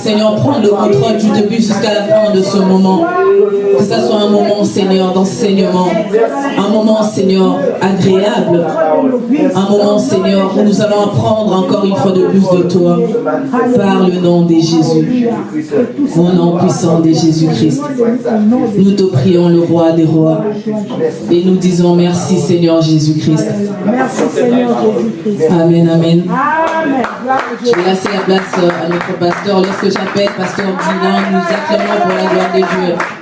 Seigneur, prendre le contrôle du début jusqu'à la fin de ce moment. Seigneur, d'enseignement. Un moment, Seigneur, agréable. Un moment, Seigneur, où nous allons apprendre encore une fois de plus de toi. Par le nom de Jésus. Au nom puissant de Jésus-Christ. Nous te prions, le roi des rois. Et nous disons merci, Seigneur Jésus-Christ. Merci Seigneur Jésus-Christ. Amen, amen. Je vais laisser la place euh, à notre pasteur. Lorsque j'appelle pasteur Dylan, nous acclamons pour la gloire de Dieu.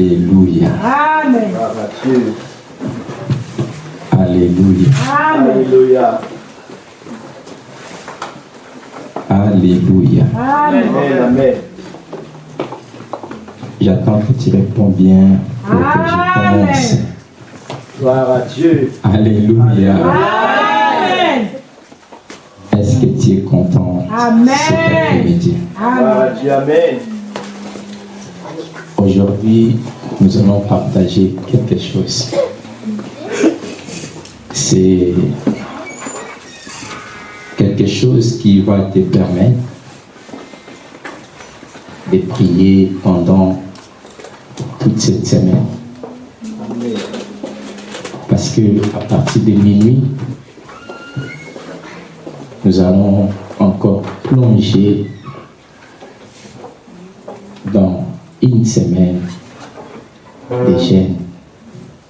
Alléluia. Amen. Alléluia. Amen. Alléluia. Alléluia. Amen. Amen. Amen. J'attends que tu réponds bien pour que je commence. Amen. Gloire à Dieu. Alléluia. Amen. Est-ce que tu es content? Amen. cet après-midi Gloire à Dieu. Amen. Aujourd'hui, nous allons partager quelque chose. C'est quelque chose qui va te permettre de prier pendant toute cette semaine. Parce que à partir de minuit, nous allons encore plonger dans une semaine de jeûne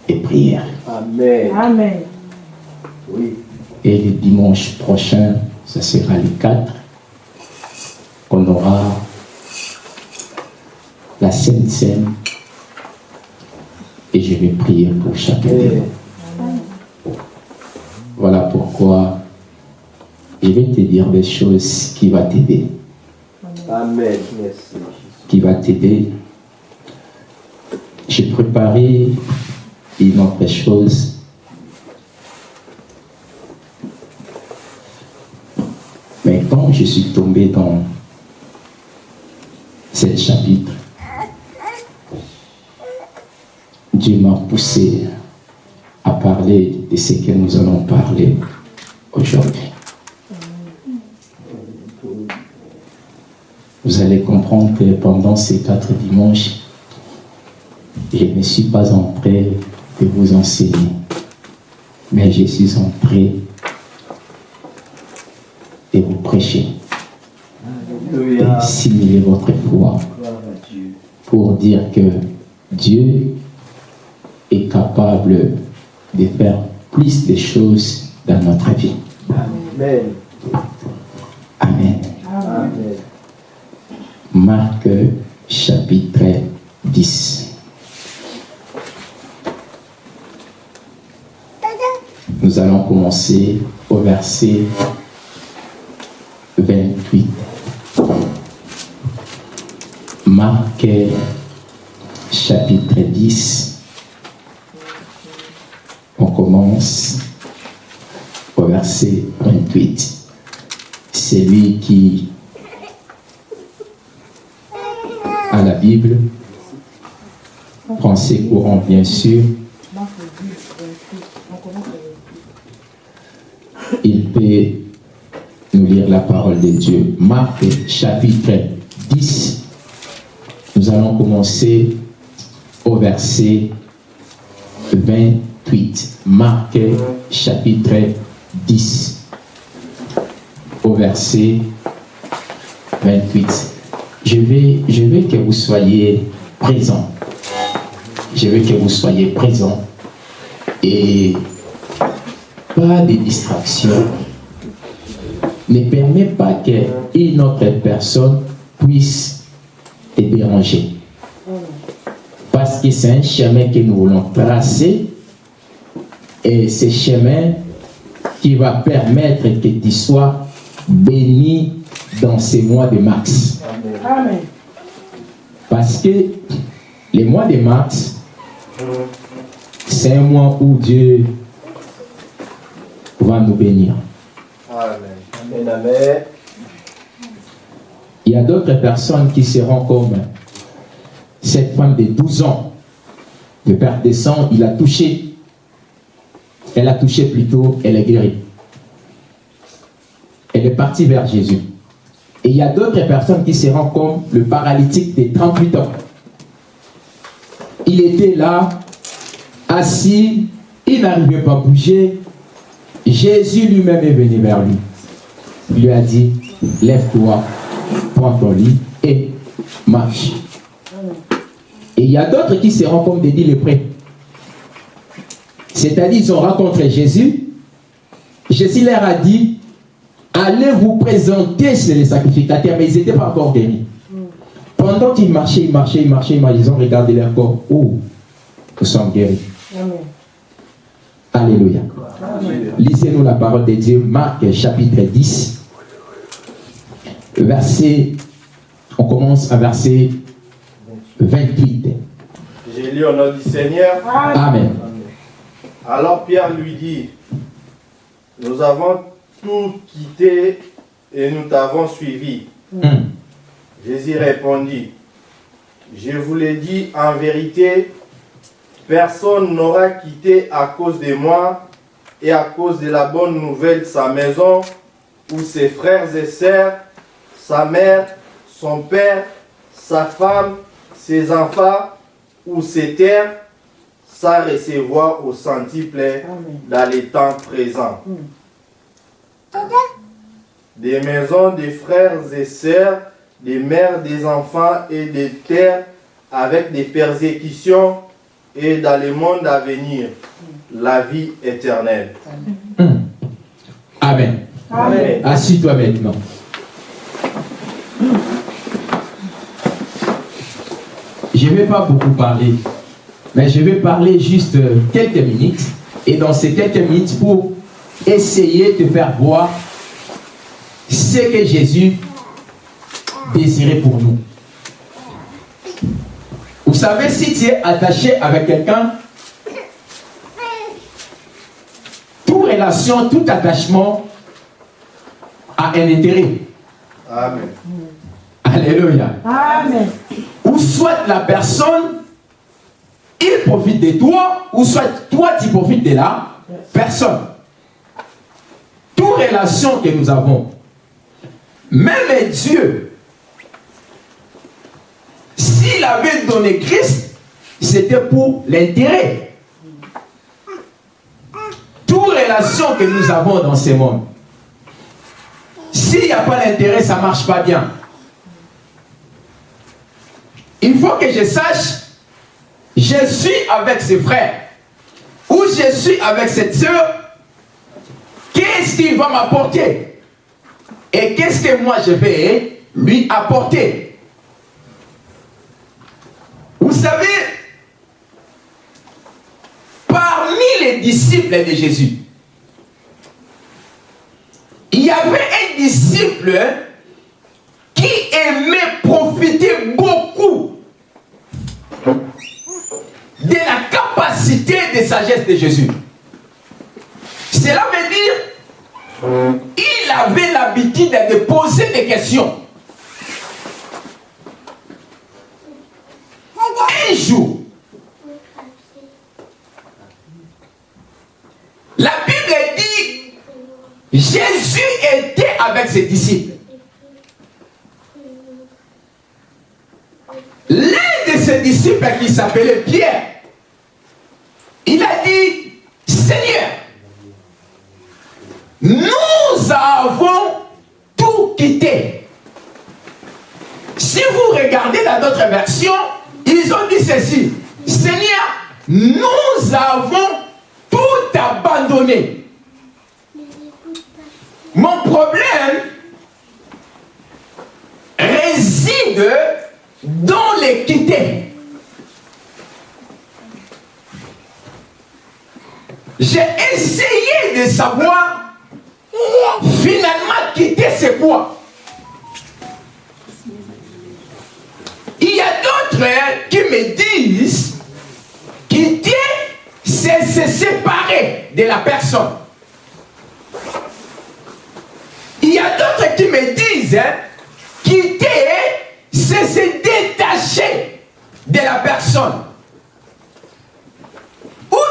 et prière. Amen. Amen. Oui. Et le dimanche prochain, ce sera le 4, qu'on aura la Sainte Seine et je vais prier pour chacun de vous. Voilà pourquoi je vais te dire des choses qui vont t'aider. Amen. Qui va t'aider. J'ai préparé une autre chose. Mais quand je suis tombé dans ce chapitre, Dieu m'a poussé à parler de ce que nous allons parler aujourd'hui. Vous allez comprendre que pendant ces quatre dimanches, je ne suis pas en train de vous enseigner, mais je suis en train de vous prêcher, de simuler votre foi pour dire que Dieu est capable de faire plus de choses dans notre vie. Amen. Amen. Amen. Marc chapitre 10. Nous allons commencer au verset 28. Marc chapitre 10. On commence au verset 28. C'est lui qui à la Bible, français courant bien sûr, il peut nous la parole de Dieu. Marc chapitre 10, nous allons commencer au verset 28. Marc chapitre 10, au verset 28. Je vais, je veux que vous soyez présents. Je veux que vous soyez présents et pas de distraction. Ne permet pas qu'une autre personne puisse te déranger. Parce que c'est un chemin que nous voulons tracer et ce chemin qui va permettre que tu sois béni dans ces mois de mars. Amen. Parce que les mois de mars, c'est un mois où Dieu va nous bénir. Amen. Il y a d'autres personnes qui seront comme cette femme de 12 ans de perte de sang, il a touché. Elle a touché plutôt, elle est guérie. Elle est partie vers Jésus. Et il y a d'autres personnes qui se rendent comme le paralytique de 38 ans. Il était là, assis, il n'arrivait pas à bouger. Jésus lui-même est venu vers lui. Il lui a dit, lève-toi, prends ton lit et marche. Et il y a d'autres qui se rendent comme des dix lépreux. C'est-à-dire, ils ont rencontré Jésus. Jésus leur a dit, allez vous présenter chez les sacrificateurs, mais ils n'étaient pas encore guéris. Pendant qu'ils marchaient, ils marchaient, ils marchaient, ils ont regardé leur corps. Oh, nous sommes guéris. Alléluia. Lisez-nous la parole de Dieu, Marc chapitre 10, verset, on commence à verset 28. J'ai lu au nom du Seigneur. Amen. Alors Pierre lui dit, nous avons tout quitté et nous t'avons suivi. Hum. Jésus répondit, je vous l'ai dit en vérité, personne n'aura quitté à cause de moi et à cause de la bonne nouvelle sa maison ou ses frères et sœurs, sa mère, son père, sa femme, ses enfants ou ses terres, sans recevoir au centuple dans les temps présents. Des maisons des frères et sœurs, des mères, des enfants et des terres avec des persécutions et dans le monde à venir, la vie éternelle. Hum. Amen. Amen. Assis-toi maintenant. Je ne vais pas beaucoup parler, mais je vais parler juste euh, quelques minutes. Et dans ces quelques minutes, pour essayer de faire voir ce que Jésus désirait pour nous. Vous savez, si tu es attaché avec quelqu'un, toute relation, tout attachement a un intérêt. Amen. Alléluia. Amen. Soit la personne, il profite de toi, ou soit toi, tu profites de la personne. Toute relation que nous avons, même Dieu, s'il avait donné Christ, c'était pour l'intérêt. Toute relation que nous avons dans ce monde, s'il n'y a pas d'intérêt, ça ne marche pas bien. Il faut que je sache, je suis avec ses frères, ou je suis avec cette soeur, qu'est-ce qu'il va m'apporter? Et qu'est-ce que moi je vais lui apporter? Vous savez, parmi les disciples de Jésus, il y avait un disciple qui aimait profiter beaucoup de la capacité de sagesse de Jésus. Cela veut dire il avait l'habitude de poser des questions. Un jour, la Bible dit Jésus était avec ses disciples. Disciples qui s'appelait Pierre, il a dit, Seigneur, nous avons tout quitté. Si vous regardez dans d'autres versions, ils ont dit ceci, Seigneur, nous avons tout abandonné. Mon problème réside dans l'équité. J'ai essayé de savoir finalement quitter c'est quoi. Il y a d'autres qui me disent quitter c'est se séparer de la personne. Il y a d'autres qui me disent hein, quitter c'est se détacher de la personne.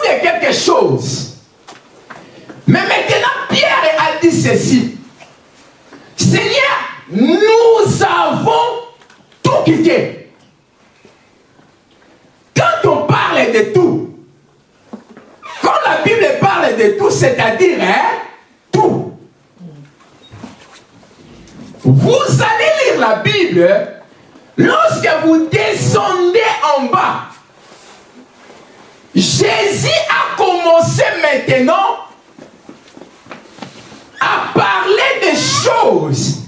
de quelque chose. Mais maintenant, Pierre a dit ceci. Seigneur, nous avons tout quitté. Quand on parle de tout, quand la Bible parle de tout, c'est-à-dire hein, tout. Vous allez lire la Bible lorsque vous descendez en bas. Jésus a commencé maintenant à parler des choses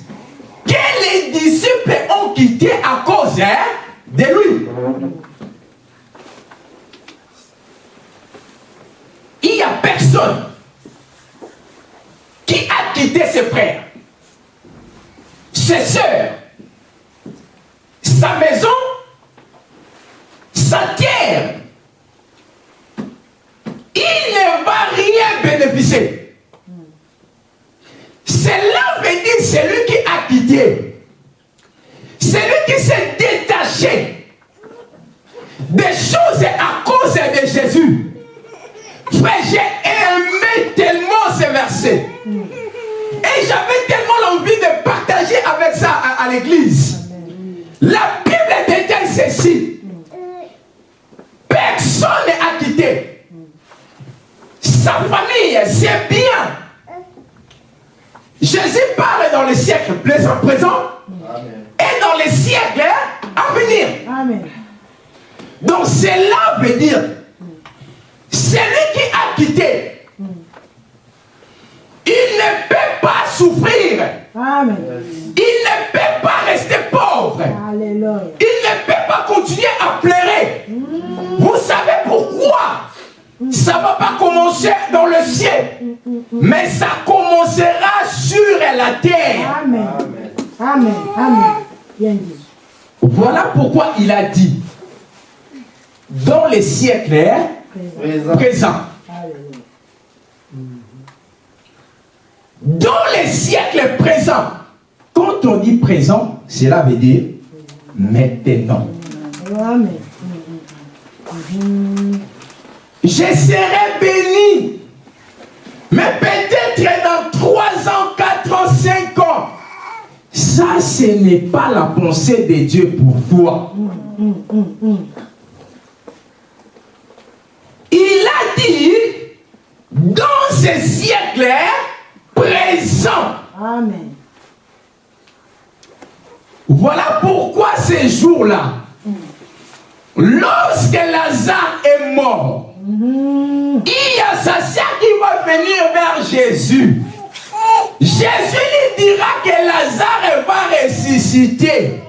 que les disciples ont quittées à cause hein, de lui. Il n'y a personne qui a quitté ses frères, ses soeurs, sa maison, sa terre. Il ne va rien bénéficier. Cela veut dire celui qui a quitté, celui qui s'est détaché des choses à cause de Jésus. J'ai aimé tellement ce verset. Et j'avais tellement l'envie de partager avec ça à l'église. La Bible détaille ceci. Personne n'a quitté. Sa famille, c'est bien. Jésus parle dans les siècles présents présent et dans les siècles à venir. Amen. Donc cela veut dire, celui qui a quitté, il ne peut pas souffrir. Amen. Il ne peut pas rester pauvre. Alléluia. Il ne peut pas continuer à pleurer. Vous savez pourquoi? Ça ne va pas commencer dans le ciel, mais ça commencera sur la terre. Amen. Amen. Amen. Bien dit. Voilà pourquoi il a dit, dans les siècles hein, Présent. présents. Dans les siècles présents, quand on dit présent, cela veut dire maintenant. Je serai béni. Mais peut-être dans 3 ans, 4 ans, 5 ans. Ça, ce n'est pas la pensée de Dieu pour toi. Il a dit, dans ce siècle présent, Amen. voilà pourquoi ces jours-là, lorsque Lazare est mort, il y a sa sœur qui va venir vers Jésus. Jésus lui dira que Lazare va ressusciter.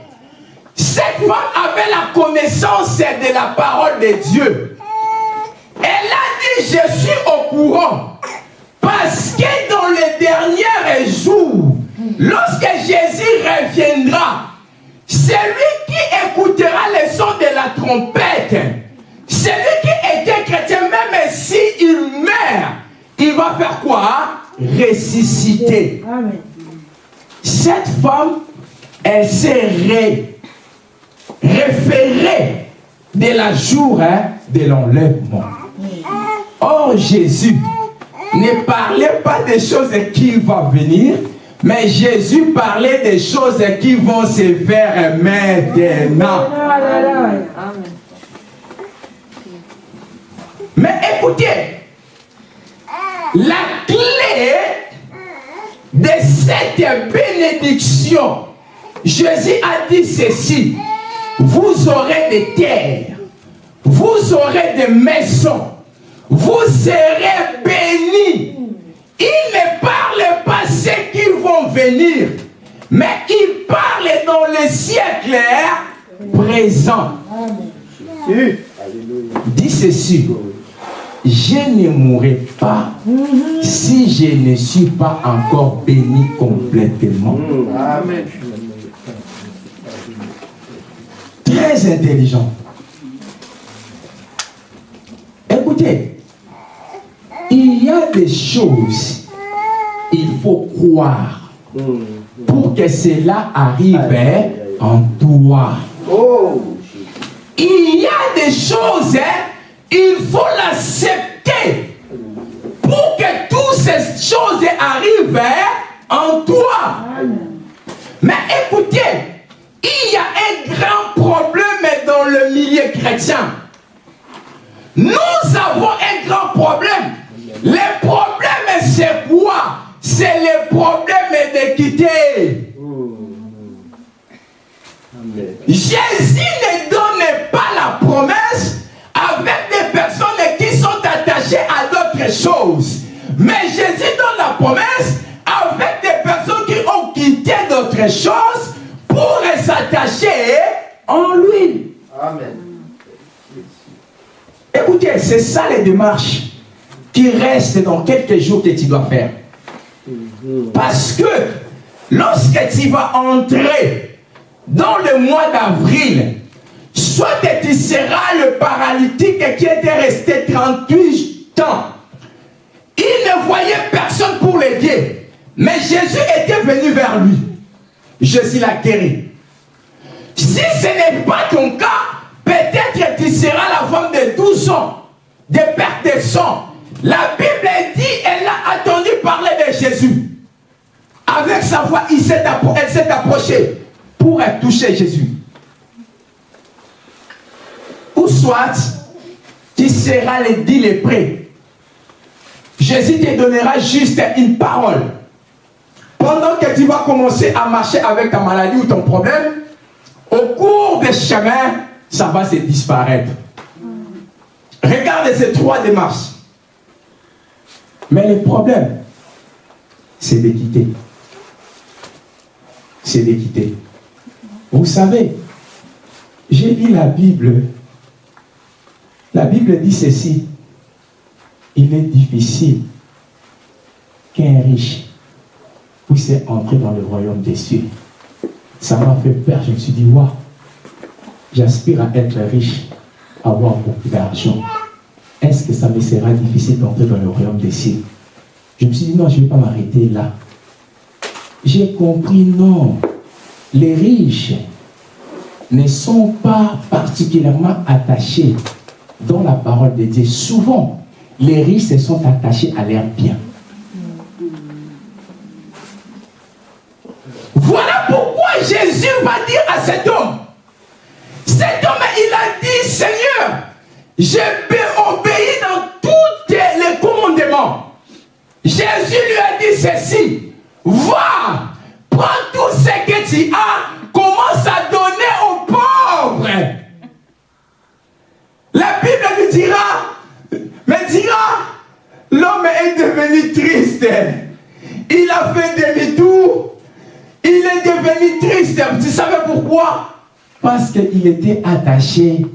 Cette femme avait la connaissance de la parole de Dieu. Elle a dit, je suis au courant. Parce que dans les derniers jours, lorsque Jésus reviendra, celui qui écoutera le son de la trompette, celui qui était chrétien, même s'il meurt, il va faire quoi? Ressusciter. Cette femme, elle s'est ré- référée de la jour hein, de l'enlèvement. Or, Jésus ne parlait pas des choses qui vont venir, mais Jésus parlait des choses qui vont se faire maintenant. Mais écoutez, la clé de cette bénédiction, Jésus a dit ceci, vous aurez des terres, vous aurez des maisons, vous serez Il ne parle pas ceux qui vont venir, mais il parle dans le siècle présent. Oui. Dit ceci, je ne mourrai pas si je ne suis pas encore béni complètement. Amen. Très intelligent. Écoutez, il y a des choses, il faut croire pour que cela arrive hein, en toi. Oh. Il y a des choses, hein, il faut l'accepter pour que toutes ces choses arrivent hein, en toi. Mais écoutez, il y a un grand problème dans le milieu chrétien. Nous avons un grand problème. Le problème, c'est quoi? C'est le problème d'équité. Jésus ne donne pas la promesse avec des personnes qui sont attachées à d'autres choses. Mais Jésus donne la promesse avec des personnes qui ont quitté d'autres choses pour s'attacher en lui. Amen. Écoutez, c'est ça les démarches qui restent dans quelques jours que tu dois faire. Parce que lorsque tu vas entrer dans le mois d'avril, soit tu seras le paralytique qui était resté 38 ans. Il ne voyait personne pour l'aider. Mais Jésus était venu vers lui. Jésus l'a guéri. Si ce n'est pas ton cas, peut-être tu seras la femme de 12 ans, de perte de sang. La Bible dit, elle a attendu parler de Jésus. Avec sa voix, il elle s'est approchée pour toucher Jésus. Ou soit, tu seras le dit lépré. Jésus te donnera juste une parole. Pendant que tu vas commencer à marcher avec ta maladie ou ton problème, au cours des chemins, ça va se disparaître. Regardez ces trois démarches. Mais le problème, c'est d'équité. C'est d'équité. Vous savez, j'ai lu la Bible. La Bible dit ceci. Il est difficile qu'un riche puisse entrer dans le royaume des cieux. Ça m'a fait peur. Je me suis dit, waouh, j'aspire à être riche, avoir beaucoup d'argent. Est-ce que ça me sera difficile d'entrer dans le royaume des cieux? Je me suis dit, non, je ne vais pas m'arrêter là. J'ai compris, non. Les riches ne sont pas particulièrement attachés dans la parole de Dieu. Souvent, les riches se sont attachés à leur bien. Voilà pourquoi Jésus va dire à cet homme, cet homme, il a dit, Seigneur, j'ai obéi dans tous les commandements. Jésus lui a dit ceci, va, prends tout ce que tu as, commence à donner aux pauvres. La Bible nous dira, mais dira, l'homme est devenu triste. Il a fait demi-tour. Il est devenu triste. Tu savais pourquoi? Parce qu'il était attaché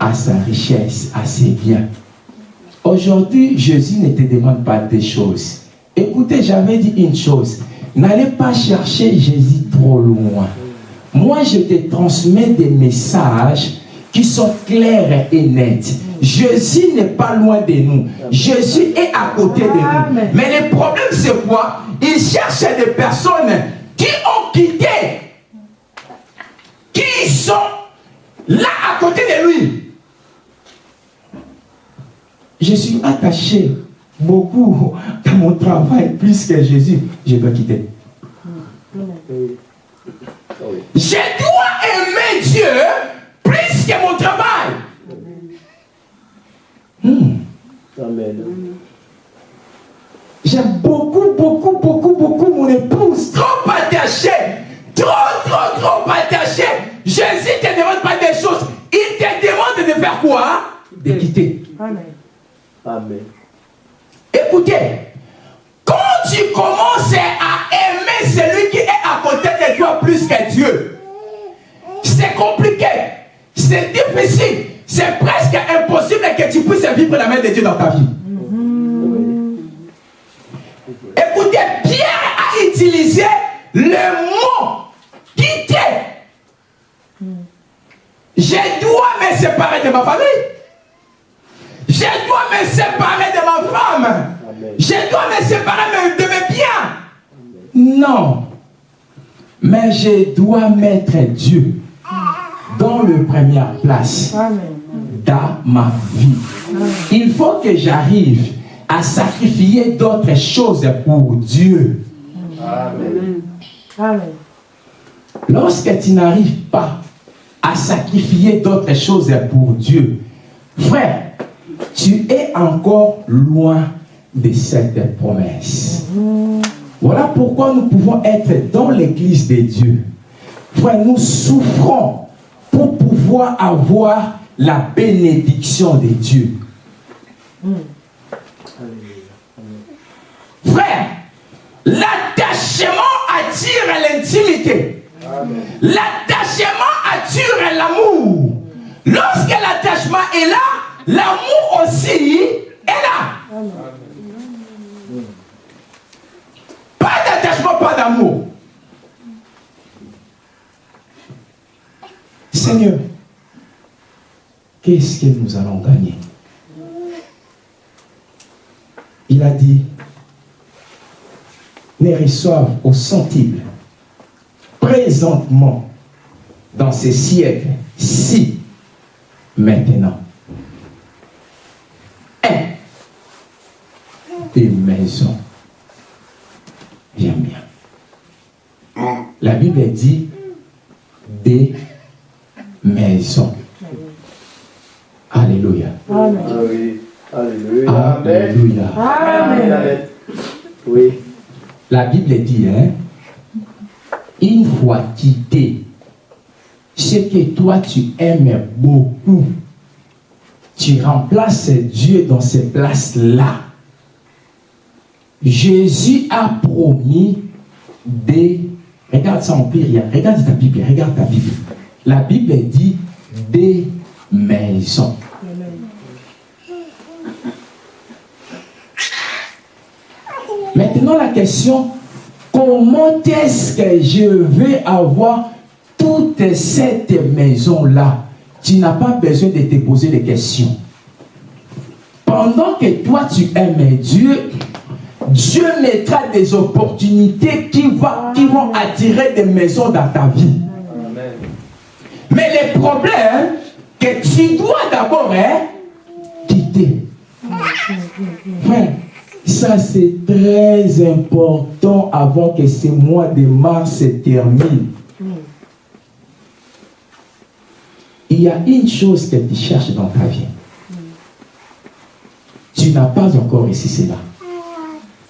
à sa richesse, à ses biens. Aujourd'hui, Jésus ne te demande pas des choses. Écoutez, j'avais dit une chose. N'allez pas chercher Jésus trop loin. Moi, je te transmets des messages qui sont clairs et nets. Jésus n'est pas loin de nous. Jésus est à côté de nous. Mais le problème, c'est quoi? Il cherche des personnes qui ont quitté, qui sont là à côté de lui. Je suis attaché beaucoup à mon travail plus que Jésus. Je dois quitter. Je dois aimer Dieu plus que mon travail. Hmm. J'aime beaucoup, beaucoup, beaucoup, beaucoup mon épouse. Trop attaché. Trop, trop, trop attaché. Jésus ne te demande pas des choses. Il te demande de faire quoi? De quitter. Amen. Amen. Écoutez, quand tu commences à aimer celui qui est à côté de toi plus que Dieu, c'est compliqué, c'est difficile, c'est presque impossible que tu puisses vivre la main de Dieu dans ta vie. Écoutez, Pierre a utilisé le mot quitter. Je dois me séparer de ma famille. Je dois me séparer de ma femme. Je dois me séparer de mes biens. Non. Mais je dois mettre Dieu dans le première place dans ma vie. Il faut que j'arrive à sacrifier d'autres choses pour Dieu. Amen. Amen. Lorsque tu n'arrives pas à sacrifier d'autres choses pour Dieu, frère, tu es encore loin de cette promesse. Voilà pourquoi nous pouvons être dans l'église de Dieu. Frère, nous souffrons pour pouvoir avoir la bénédiction de Dieu. Frère, l'attachement attire l'intimité. L'attachement attire l'amour. Lorsque l'attachement est là, l'amour aussi est là. Pas d'attachement, pas d'amour. Seigneur, qu'est-ce que nous allons gagner? Il a dit, ne reçoivent au centime présentement dans ces siècles si maintenant un des maisons j'aime bien la Bible dit des maisons Alléluia Amen. Alléluia. Alléluia Amen. Amen. Oui. La Bible dit, hein, une fois quitté ce que toi tu aimes beaucoup, tu remplaces Dieu dans ces places-là. Jésus a promis des... Regarde ça en pire, regarde ta Bible, regarde ta Bible. La Bible dit des maisons. Maintenant, la question, comment est-ce que je vais avoir toute cette maison-là Tu n'as pas besoin de te poser des questions. Pendant que toi, tu aimes Dieu, Dieu mettra des opportunités qui, va- qui vont attirer des maisons dans ta vie. Amen. Mais le problème, que tu dois d'abord hein, quitter. Ça c'est très important avant que ce mois de mars se termine. Il y a une chose que tu cherches dans ta vie. Tu n'as pas encore réussi cela.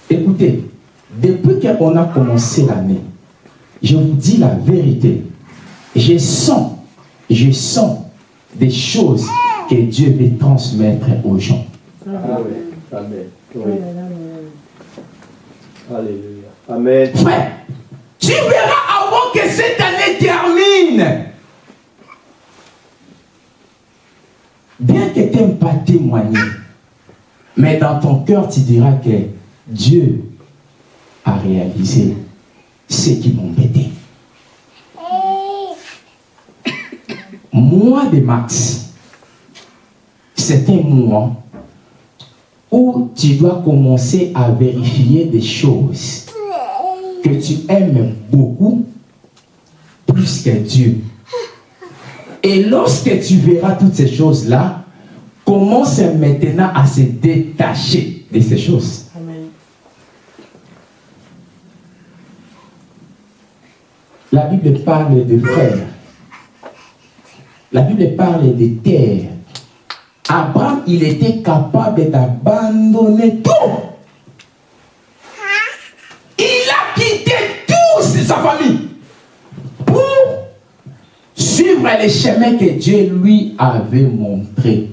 Écoutez, depuis qu'on a commencé l'année, je vous dis la vérité. Je sens, je sens des choses que Dieu veut transmettre aux gens. Amen. Amen. Oui. Alléluia. Amen. Frère, tu verras avant que cette année termine. Bien que tu n'aimes pas témoigner, mais dans ton cœur, tu diras que Dieu a réalisé ce qui m'embêtait. Mois de mars, c'est un mois où tu dois commencer à vérifier des choses que tu aimes beaucoup plus que Dieu. Et lorsque tu verras toutes ces choses-là, commence maintenant à se détacher de ces choses. Amen. La Bible parle de frères. La Bible parle de terre. Abraham, il était capable d'abandonner tout. Suivre les chemins que Dieu lui avait montrés.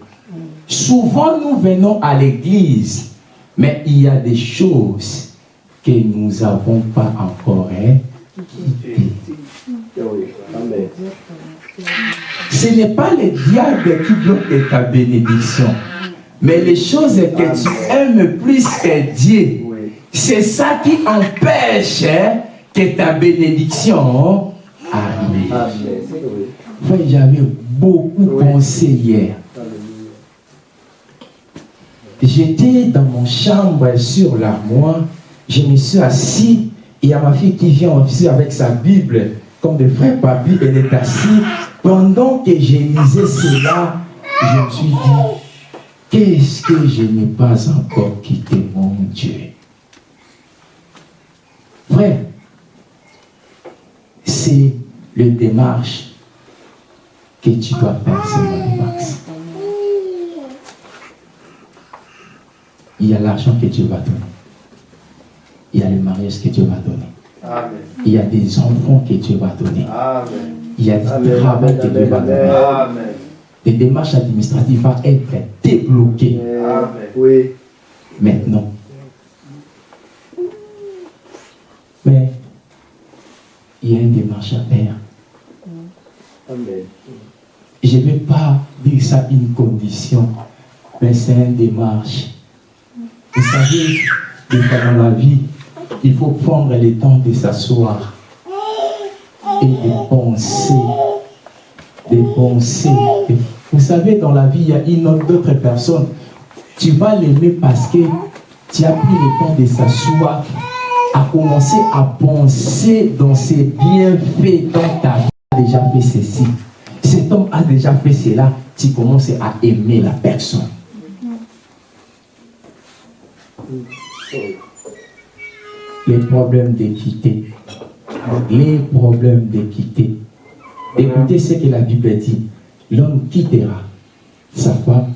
Souvent, nous venons à l'église, mais il y a des choses que nous n'avons pas encore hein. Ce n'est pas le diable qui bloque ta bénédiction, mais les choses que tu aimes plus que Dieu, c'est ça qui empêche hein, que ta bénédiction arrive. Amen. Frère, J'avais beaucoup pensé hier. J'étais dans mon chambre sur l'armoire, je me suis assis, et il y a ma fille qui vient aussi avec sa Bible, comme de frère Papi, elle est assise. Pendant que je lisais cela, je me suis dit, Qu'est-ce que je n'ai pas encore quitté, mon Dieu? Frère, c'est le démarche que tu dois faire, c'est Max. Il y a l'argent que Dieu va donner. Il y a le mariage que Dieu va donner. Amen. Il y a des enfants que Dieu va donner. Amen. Il y a du travail que Dieu va donner. Amen. Les démarches administratives vont être débloquées Amen. Oui. maintenant. Mais il y a une démarche à faire. Amen. Je ne vais pas dire ça une condition, mais c'est une démarche. Vous savez, dans la vie, il faut prendre le temps de s'asseoir et de penser. De penser. Vous savez, dans la vie, il y a une autre d'autres personnes. Tu vas l'aimer parce que tu as pris le temps de s'asseoir, à commencer à penser dans ses bienfaits dans ta vie. déjà fait ceci. Cet homme a déjà fait cela. Tu commences à aimer la personne. Les problèmes d'équité. Les problèmes d'équité. Écoutez ce que la Bible dit. L'homme quittera sa femme.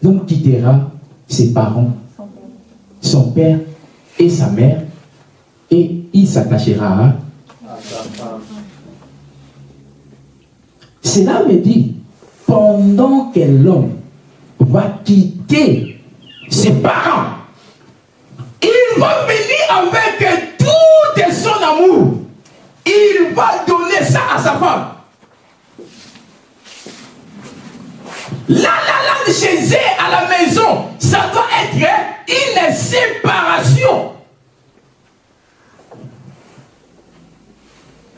L'homme quittera ses parents, son père et sa mère, et il s'attachera à Cela me dit, pendant que l'homme va quitter ses parents, il va venir avec tout son amour. Il va donner ça à sa femme. Là, là, là, chez eux, à la maison, ça doit être une séparation.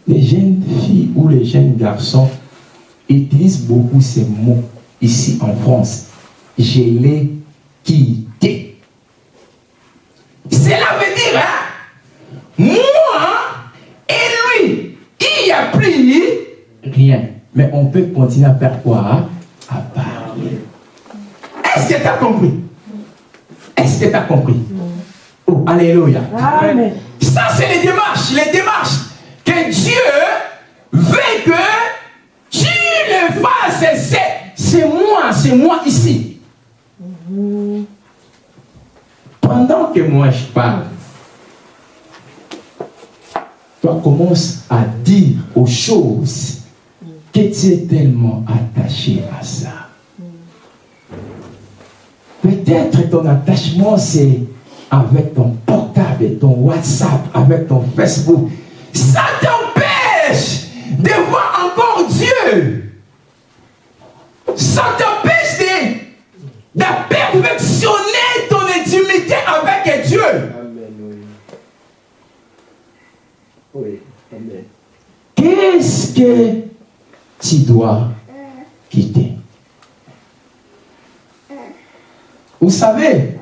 Les jeunes filles ou les jeunes garçons utilisent beaucoup ces mots ici en France. Je l'ai quitté. Cela veut dire, hein, moi et lui, il n'y a plus rien. Mais on peut continuer à faire quoi hein? À parler. Est-ce que tu as compris? Est-ce que tu as compris? Oh, Alléluia. Amen. Ça, c'est les démarches, les démarches que Dieu veut que C'est moi, c'est moi ici. Pendant que moi je parle, toi commences à dire aux choses que tu es tellement attaché à ça. Peut-être ton attachement c'est avec ton portable, ton WhatsApp, avec ton Facebook. Ça t'empêche de voir encore Dieu. Ça t'empêche de, de perfectionner ton intimité avec Dieu. Amen. Oui. Amen. Qu'est-ce que tu dois quitter? Vous savez,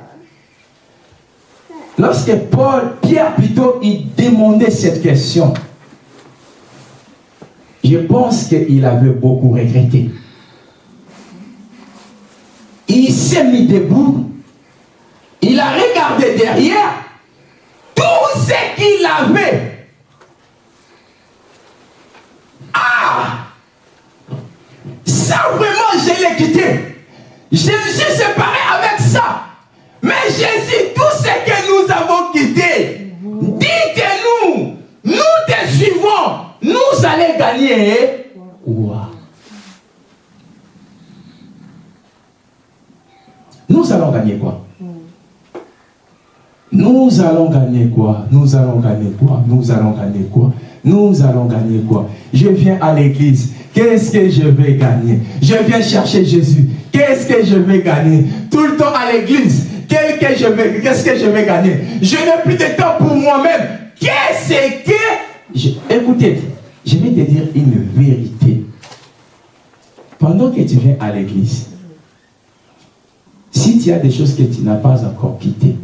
lorsque Paul, Pierre plutôt, il demandait cette question, je pense qu'il avait beaucoup regretté. Il s'est mis debout, il a regardé derrière tout ce qu'il avait. Ah Ça vraiment, je l'ai quitté. Je me suis séparé avec ça. Mais Jésus, tout ce que nous avons quitté, dites-nous, nous te suivons, nous allons gagner quoi Nous allons gagner quoi? Nous allons gagner quoi? Nous allons gagner quoi? Nous allons gagner quoi? Nous allons gagner quoi? Je viens à l'église. Qu'est-ce que je vais gagner? Je viens chercher Jésus. Qu'est-ce que je vais gagner? Tout le temps à l'église. Quel que je vais- Qu'est-ce que je vais gagner? Je n'ai plus de temps pour moi-même. Qu'est-ce que... Je- écoutez, je vais te dire une vérité. Pendant que tu viens à l'église, si tu as des choses que tu n'as pas encore quittées,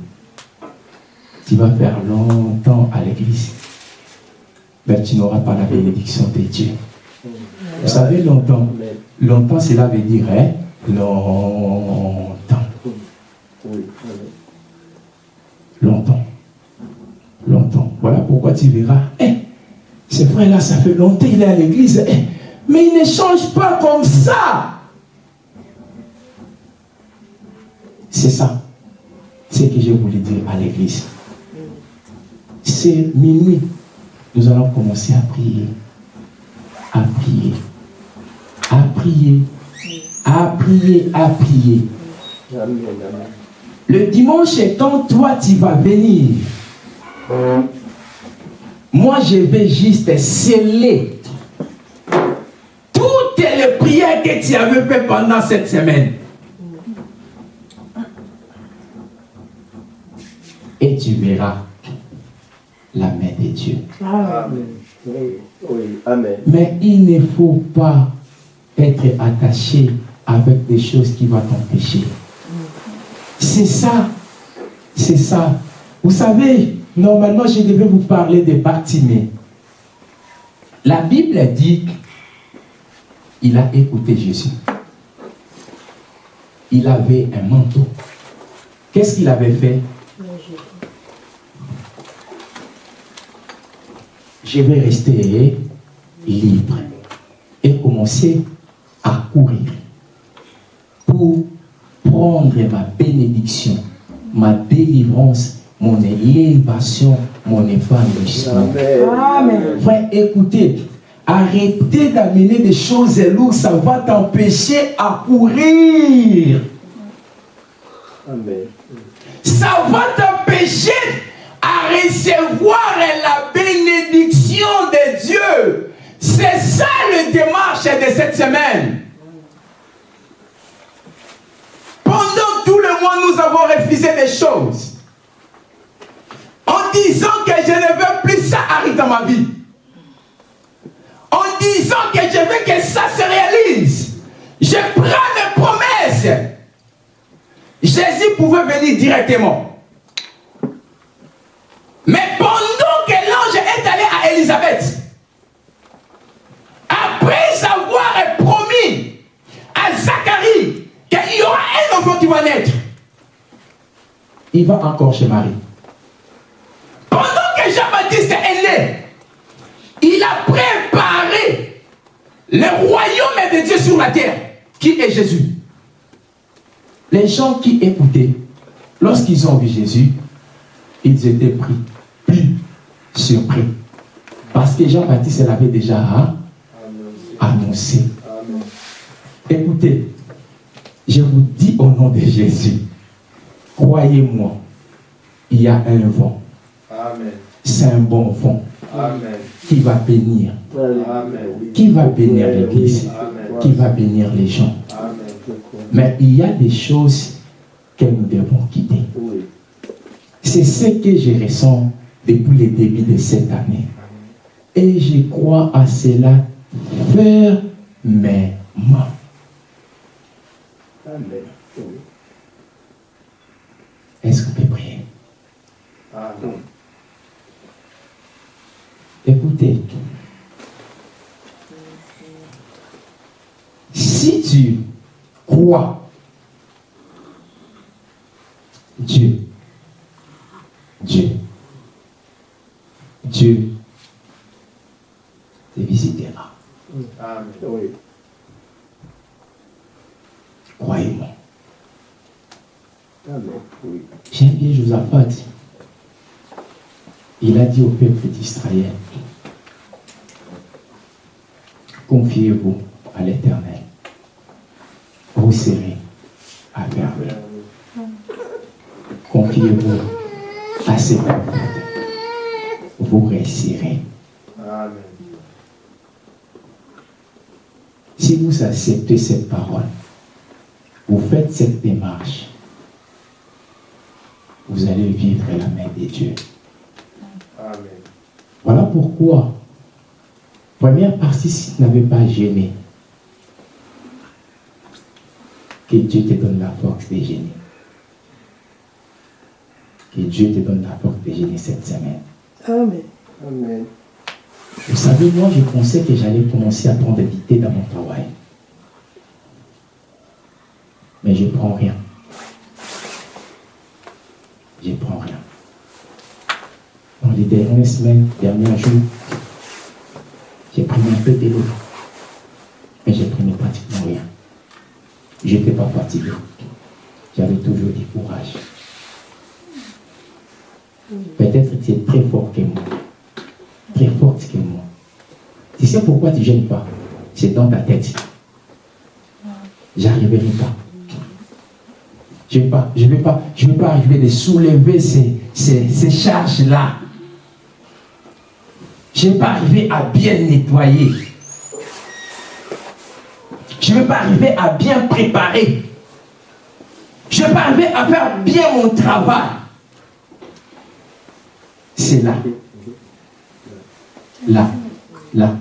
tu vas faire longtemps à l'église. Mais tu n'auras pas la bénédiction de Dieu. Vous savez, longtemps, longtemps cela veut dire hein, longtemps. Longtemps. Longtemps. Voilà pourquoi tu verras. Eh, ce frère-là, ça fait longtemps qu'il est à l'église. Eh, mais il ne change pas comme ça. C'est ça. C'est ce que je voulais dire à l'église. C'est minuit. Nous allons commencer à prier. À prier. À prier. À prier. À prier. Le dimanche, quand toi tu vas venir, moi je vais juste sceller toutes les prières que tu avais fait pendant cette semaine. Et tu verras la main de Dieu. Amen. Oui, oui, amen. Mais il ne faut pas être attaché avec des choses qui vont t'empêcher. C'est ça. C'est ça. Vous savez, normalement, je devais vous parler de Bartimée. La Bible dit qu'il a écouté Jésus. Il avait un manteau. Qu'est-ce qu'il avait fait? Je vais rester libre et commencer à courir pour prendre ma bénédiction, ma délivrance, mon élévation, mon évanouissement. Amen. Frère, écoutez, arrêtez d'amener des choses lourdes, ça va t'empêcher à courir. Amen. Ça va t'empêcher recevoir la bénédiction de Dieu. C'est ça le démarche de cette semaine. Pendant tout le mois, nous avons refusé des choses. En disant que je ne veux plus ça arrive dans ma vie. En disant que je veux que ça se réalise. Je prends mes promesses. Jésus pouvait venir directement. Mais pendant que l'ange est allé à Élisabeth, après avoir promis à Zacharie qu'il y aura un enfant qui va naître, il va encore chez Marie. Pendant que Jean-Baptiste est né, il a préparé le royaume de Dieu sur la terre, qui est Jésus. Les gens qui écoutaient, lorsqu'ils ont vu Jésus, ils étaient pris, plus surpris. Parce que Jean-Baptiste l'avait déjà hein, annoncé. Amen. Écoutez, je vous dis au nom de Jésus, croyez-moi, il y a un vent. C'est un bon vent Amen. qui va bénir, Amen. qui va bénir l'Église, qui va bénir les gens. Mais il y a des choses que nous devons quitter. Oui. C'est ce que je ressens depuis le début de cette année. Et je crois à cela fermement. Est-ce qu'on peut prier? Amen. Écoutez, si tu crois Dieu, Dieu, Dieu te visitera. Amen. Oui. Croyez-moi. Amen. Oui. J'aime bien Josaphat. Il a dit au peuple d'Israël, confiez-vous à l'Éternel. Vous serez à merveille. Confiez-vous à ses prophètes. Vous réussirez. Amen. Si vous acceptez cette parole, vous faites cette démarche, vous allez vivre la main de Dieu. Amen. Voilà pourquoi, première partie, si tu n'avais pas gêné, que Dieu te donne la force de gêner. Que Dieu te donne la force de gêner cette semaine. Amen. Amen. Vous savez, moi, je pensais que j'allais commencer à prendre thé dans mon travail. mais je prends rien. Je prends rien. Dans les dernières semaines, derniers jours, j'ai pris un peu de l'eau, mais j'ai pris pratiquement rien. Je n'étais pas fatigué. J'avais toujours du courage. Peut-être que tu es très fort que moi. Très forte que moi. Tu sais pourquoi tu ne gênes pas? C'est dans ta tête. J'arriverai pas. Je ne vais pas, je vais pas, je vais pas arriver de soulever ces, ces, ces charges-là. Je ne vais pas arriver à bien nettoyer. Je ne vais pas arriver à bien préparer. Je ne vais pas arriver à faire bien mon travail. C'est là. Là. Là.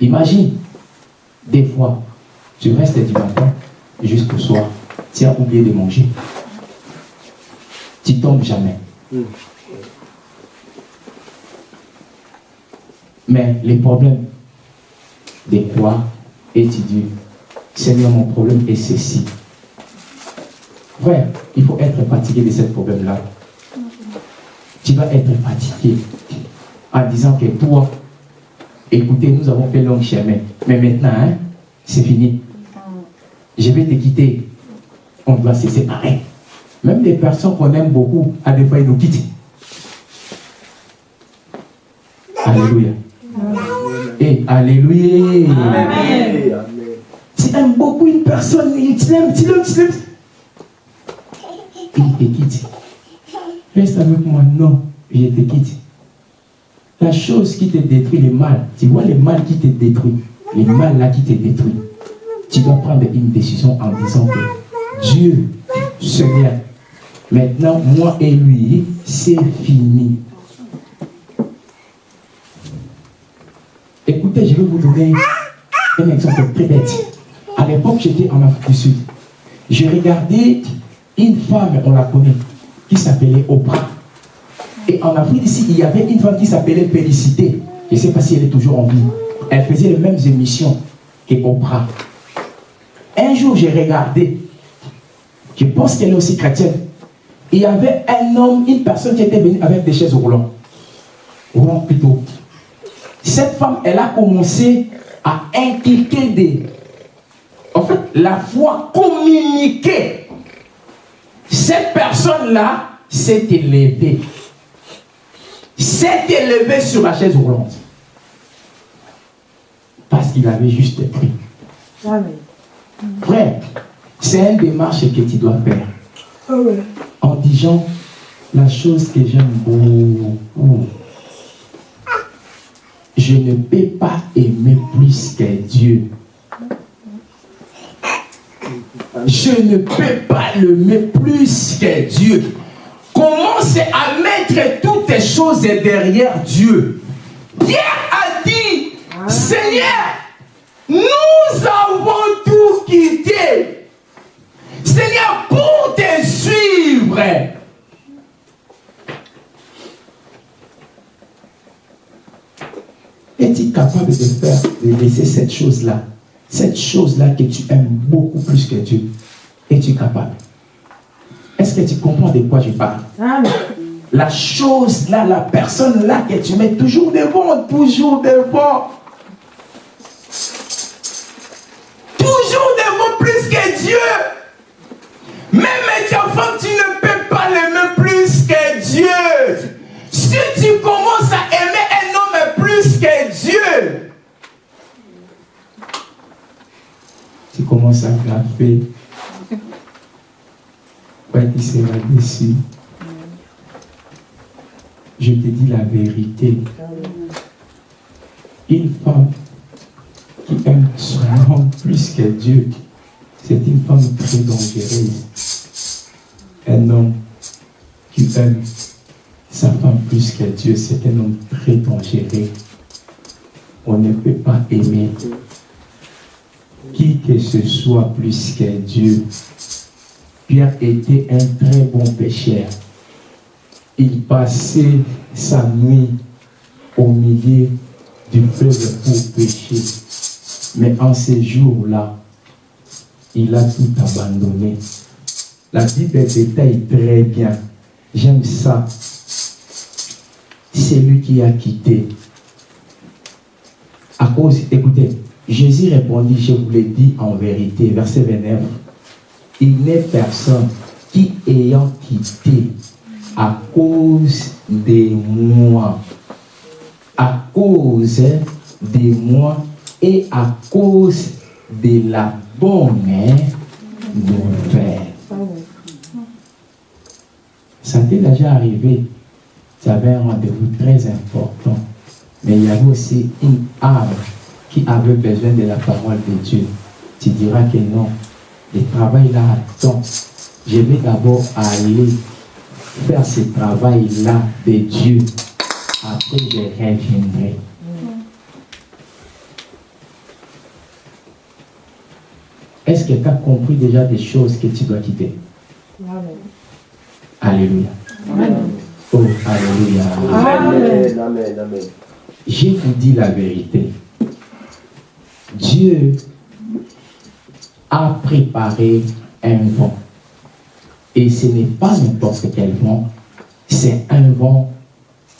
Imagine, des fois, tu restes du matin jusqu'au soir. Tu as oublié de manger. Tu tombes jamais. Mais les problèmes, des fois, et tu dis, Seigneur, mon problème est ceci. Frère, il faut être fatigué de ce problème-là. Tu vas être fatigué en disant que toi, écoutez, nous avons fait long chemin, mais maintenant, hein, c'est fini. Je vais te quitter. On doit se séparer. Même les personnes qu'on aime beaucoup, à des fois, ils nous quittent. Alléluia. Et Alléluia. Amen. Tu aimes beaucoup une personne, tu l'aimes, tu l'aimes, tu l'aimes. Il te quitte. Reste avec moi, non, je te quitte. La chose qui te détruit, le mal, tu vois le mal qui te détruit, le mal là qui te détruit, tu dois prendre une décision en disant que Dieu, Seigneur, maintenant, moi et lui, c'est fini. Écoutez, je vais vous donner un exemple très bête. À l'époque, j'étais en Afrique du Sud. J'ai regardé une femme, on la connaît, qui s'appelait Oprah. Et en Afrique ici, il y avait une femme qui s'appelait Félicité. Je ne sais pas si elle est toujours en vie. Elle faisait les mêmes émissions que Oprah. Un jour, j'ai regardé. Je pense qu'elle est aussi chrétienne. Il y avait un homme, une personne qui était venue avec des chaises roulantes. Roulantes plutôt. Cette femme, elle a commencé à inculquer des... En fait, la foi communiquée. Cette personne-là s'est élevée. S'est élevée sur la chaise roulante. Parce qu'il avait juste pris. Frère, c'est une démarche que tu dois faire. Amen. En disant la chose que j'aime beaucoup. Je ne peux pas aimer plus que Dieu. Je ne peux pas l'aimer plus que Dieu. Commence à mettre toutes les choses derrière Dieu. Pierre a dit, Seigneur, nous avons tout quitté. Seigneur, pour te suivre. Es-tu capable de faire, de laisser cette chose-là, cette chose-là que tu aimes beaucoup plus que Dieu Es-tu capable Est-ce que tu comprends de quoi je parle? Amen. La chose là, la personne là que tu mets toujours devant, toujours devant. Toujours devant plus que Dieu. Même ta femme, tu ne peux pas l'aimer plus que Dieu. Si tu commences à aimer un homme plus que Dieu, tu commences à graffer. Ouais, tu seras déçu. Je te dis la vérité. Une femme qui aime son homme plus que Dieu, c'est une femme très dangereuse. Un homme qui aime sa femme plus que Dieu, c'est un homme très dangereux. On ne peut pas aimer qui que ce soit plus que Dieu. Pierre était un très bon pécheur. Il passait sa nuit au milieu du fleuve pour pécher. Mais en ces jours-là, il a tout abandonné. La Bible détaille très bien. J'aime ça. C'est lui qui a quitté. À cause, écoutez, Jésus répondit, je vous l'ai dit en vérité, verset 29, il n'est personne qui ayant quitté à cause de moi, à cause de moi et à cause de la bonne nouvelle. Ça t'est déjà arrivé. Tu avais un rendez-vous très important. Mais il y avait aussi une âme qui avait besoin de la parole de Dieu. Tu diras que non. Le travail là attend. Je vais d'abord aller faire ce travail-là de Dieu. Après, je reviendrai. Est-ce que tu as compris déjà des choses que tu dois quitter? Alléluia. Oh, Alléluia. Amen, amen, amen. Je vous dis la vérité. Dieu a préparé un vent. Et ce n'est pas n'importe quel vent, c'est un vent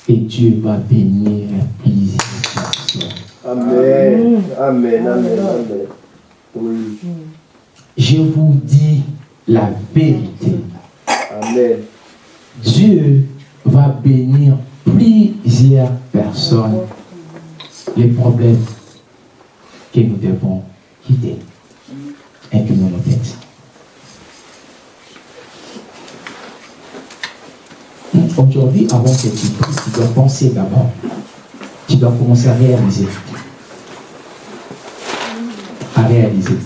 et Dieu va bénir plusieurs personnes. Amen, amen, amen, amen. Oui, Je vous dis la vérité. amen. Dieu va bénir plusieurs personnes. Les problèmes que nous devons quitter. Inclinons nos têtes. Aujourd'hui, avant que tu pries, tu dois penser d'abord. Tu dois commencer à réaliser. À réaliser.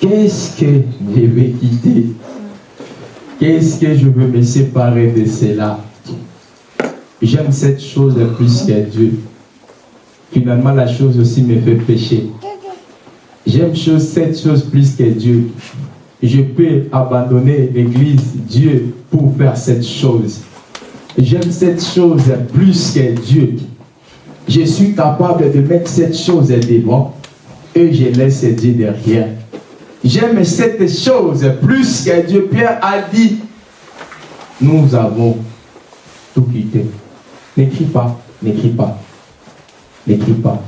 Qu'est-ce que je vais quitter? Qu'est-ce que je veux me séparer de cela? J'aime cette chose plus que Dieu. Finalement, la chose aussi me fait pécher. J'aime cette chose plus que Dieu. Je peux abandonner l'église, Dieu, pour faire cette chose. J'aime cette chose plus que Dieu. Je suis capable de mettre cette chose devant et je laisse Dieu derrière. J'aime cette chose plus que Dieu. Pierre a dit, nous avons tout quitté. N'écris pas, n'écris pas, n'écris pas.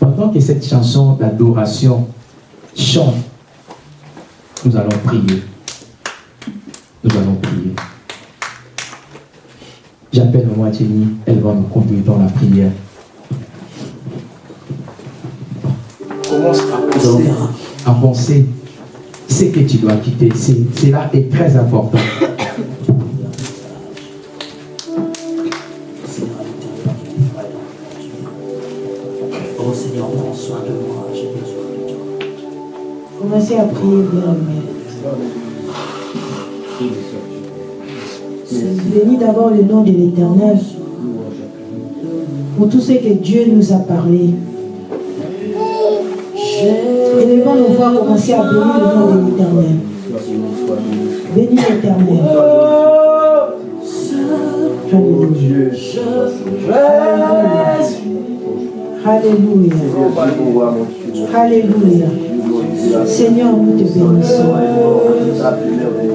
Pendant que cette chanson d'adoration chante, nous allons prier. Nous allons prier. J'appelle Maman Jenny, elle va nous conduire dans la prière. Commence à penser, à penser ce que tu dois quitter. C'est- Cela est très important. Commencez à prier bien. Bénis d'abord le nom de l'Éternel pour tout ce que Dieu nous a parlé. Élevons nos voix, commencer à bénir le nom de l'Éternel. Bénis l'Éternel. Alléluia. Alléluia. Alléluia. Seigneur, nous te bénissons.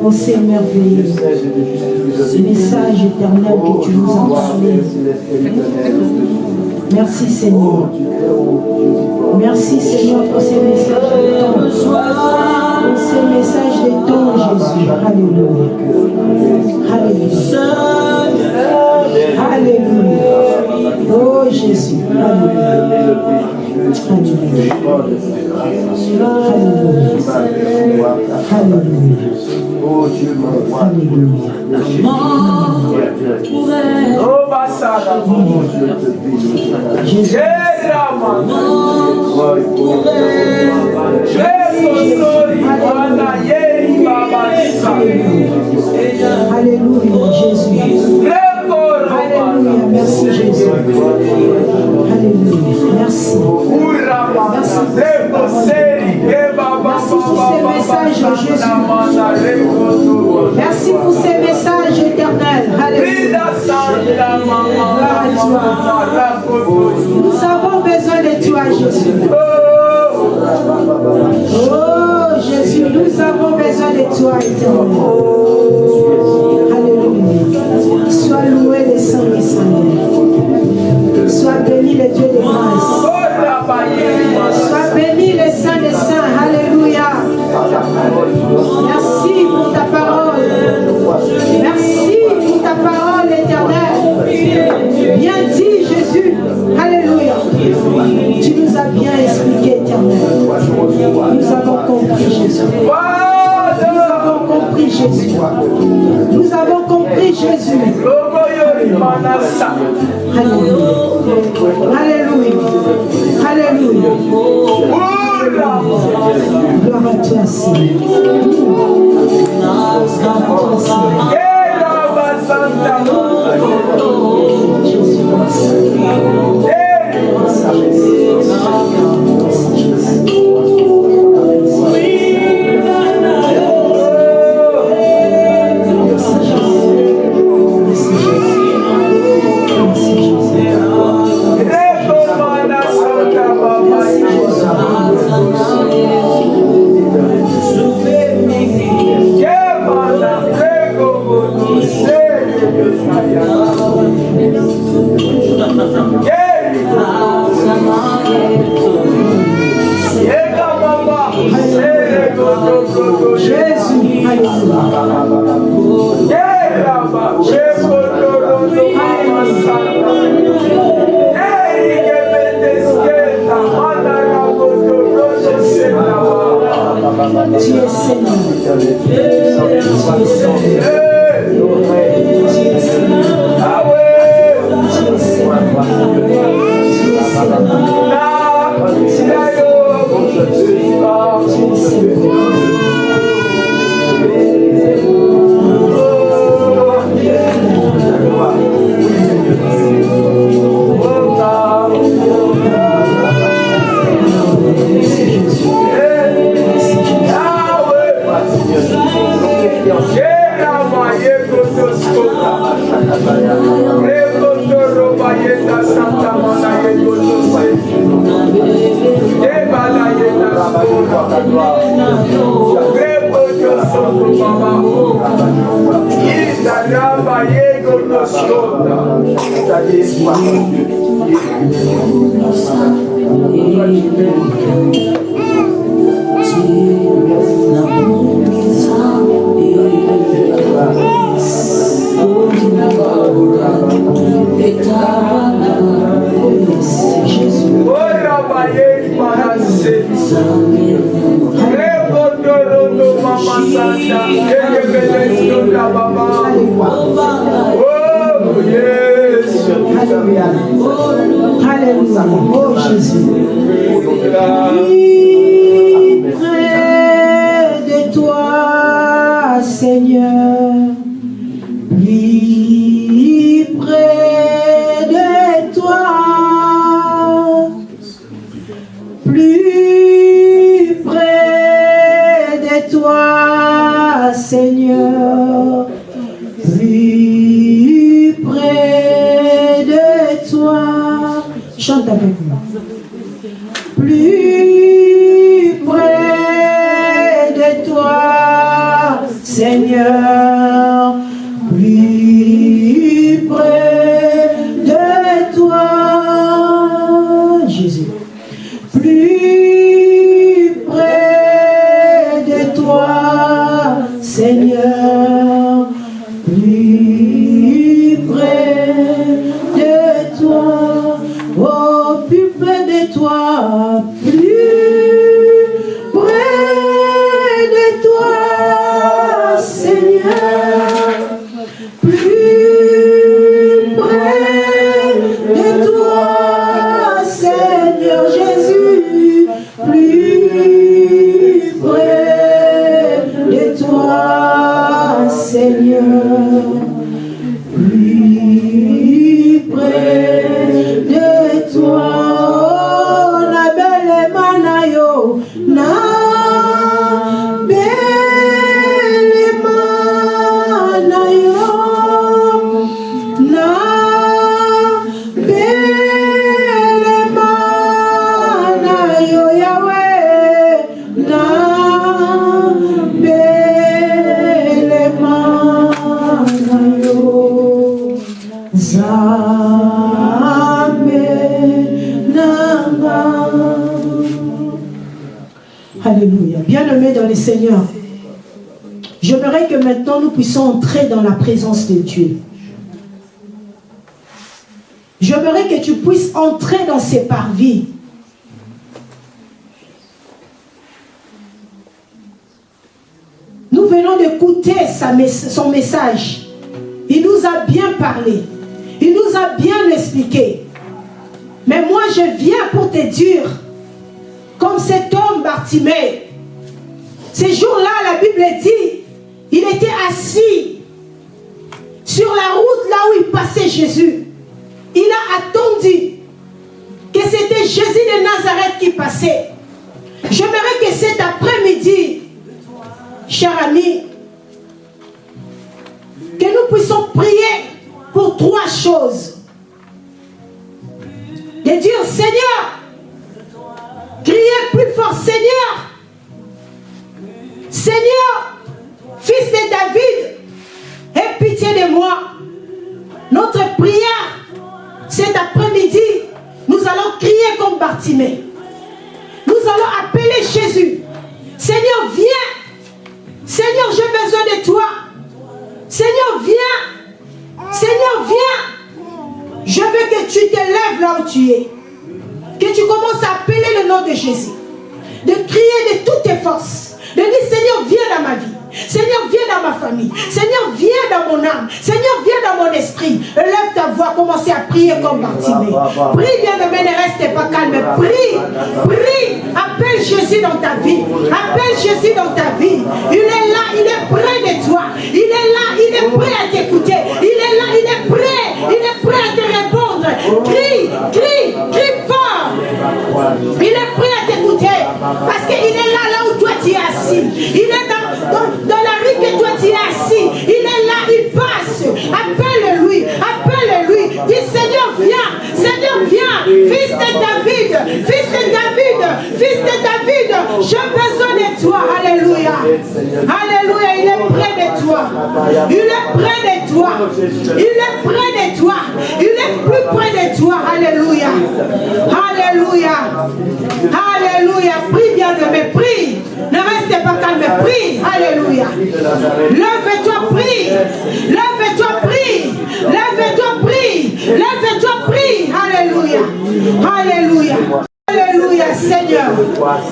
Oh, c'est merveilleux. Ce message éternel que tu nous as parlé. Merci Seigneur. Merci Seigneur pour ces messages de. Pour ces messages de ton Jésus. Alléluia. Alléluia. Alléluia. Oh Jésus. Alléluia. Alléluia. Alléluia. Alléluia. Oh Dieu, mon roi. Oh, Basada, Dieu, te bénis. Jésus. Erama, Gloire Alléluia, merci. Merci pour ces messages. Merci pour ces messages éternels. Nous avons besoin de toi, Jésus. Oh, Jésus, nous avons besoin de toi, éternel. Alléluia. Sois loué le Saint des Seigneurs. Sois béni le Dieu de grâce. Sois béni le Saint des Saints. Alléluia. Merci pour ta parole. Merci pour ta parole éternelle. Bien dit Jésus. Alléluia. Tu nous as bien expliqué éternel. Nous avons compris Jésus. Nous avons compris Jésus. Nous avons compris Jésus. Alléluia. Alléluia. Alléluia. Gloire à toi, Seigneur. Gloire Tu de Dieu. J'aimerais que tu puisses entrer dans ses parvis. Nous venons d'écouter son message. Il nous a bien parlé. Il nous a bien expliqué. Mais moi, je viens pour te dire, Seigneur, viens dans ma vie. Seigneur, viens dans ma famille. Seigneur, viens dans mon âme. Seigneur, viens dans mon esprit. Lève ta voix, commencez à prier comme Bartimée. Prie, bien aimé, ne reste pas calme. Prie, prie. Appelle Jésus dans ta vie. Appelle Jésus dans ta vie. Il est là, il est près de toi. Il est là, il est prêt à t'écouter. Il est là, il est prêt. Il est prêt à te répondre. Crie, crie, crie fort. Il est prêt à t'écouter. Parce qu'il est là, là où toi tu es assis. Il est dans, dans, la rue que toi tu es assis. Il est là, il passe. Appelle-lui, appelle-lui. Dis Seigneur, viens. Seigneur, viens. Fils de David, fils de David, fils de David, j'ai besoin de toi. Alléluia. Alléluia, il est près de toi. Il est près de toi. Il est près de toi. Il est plus près de toi. Alléluia. Alléluia. Alléluia. Prie bien de mes prie. Ne restez pas calme, prie. Alléluia. Lève-toi, prie. Lève-toi, prie. Lève-toi, prie. Lève-toi, prie. Alléluia. Alléluia. Alléluia, Seigneur.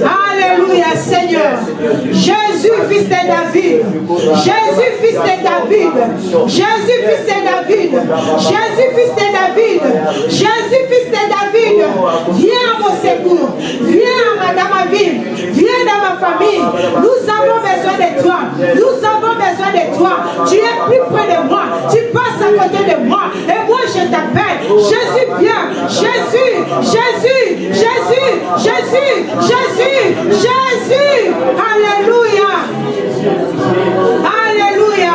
Alléluia, Seigneur. Jésus, fils de David. Jésus, fils de David. Jésus, fils de David. Jésus, fils de David. Jésus, fils de David. Viens à mon secours. Viens à ma vie. Viens dans ma famille. Nous avons besoin de toi. Nous avons besoin de toi. Tu es plus près de moi. Tu passes à côté de moi. Et moi, je t'appelle. Jésus, viens. Jésus, Jésus, Jésus, Jésus, Jésus, Jésus. Alléluia. Alléluia.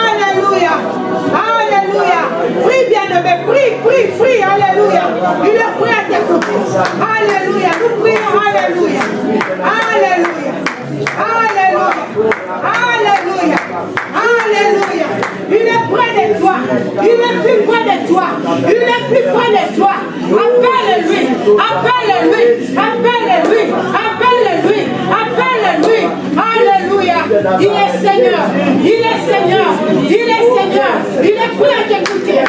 Alléluia. Alléluia. Prie bien aimé, prie, prie, prie. Alléluia. Il est prêt à. Alléluia. Nous prions. Alléluia. Alléluia. Alléluia. Alléluia. Alléluia. Il est près de toi. Il est plus près de toi. Il est plus près de toi. Appelle-lui. Appelle-lui. Appelle-lui. Appelle-lui. Il est Seigneur. Il est Seigneur. Il est Seigneur. Il est prêt à t'écouter.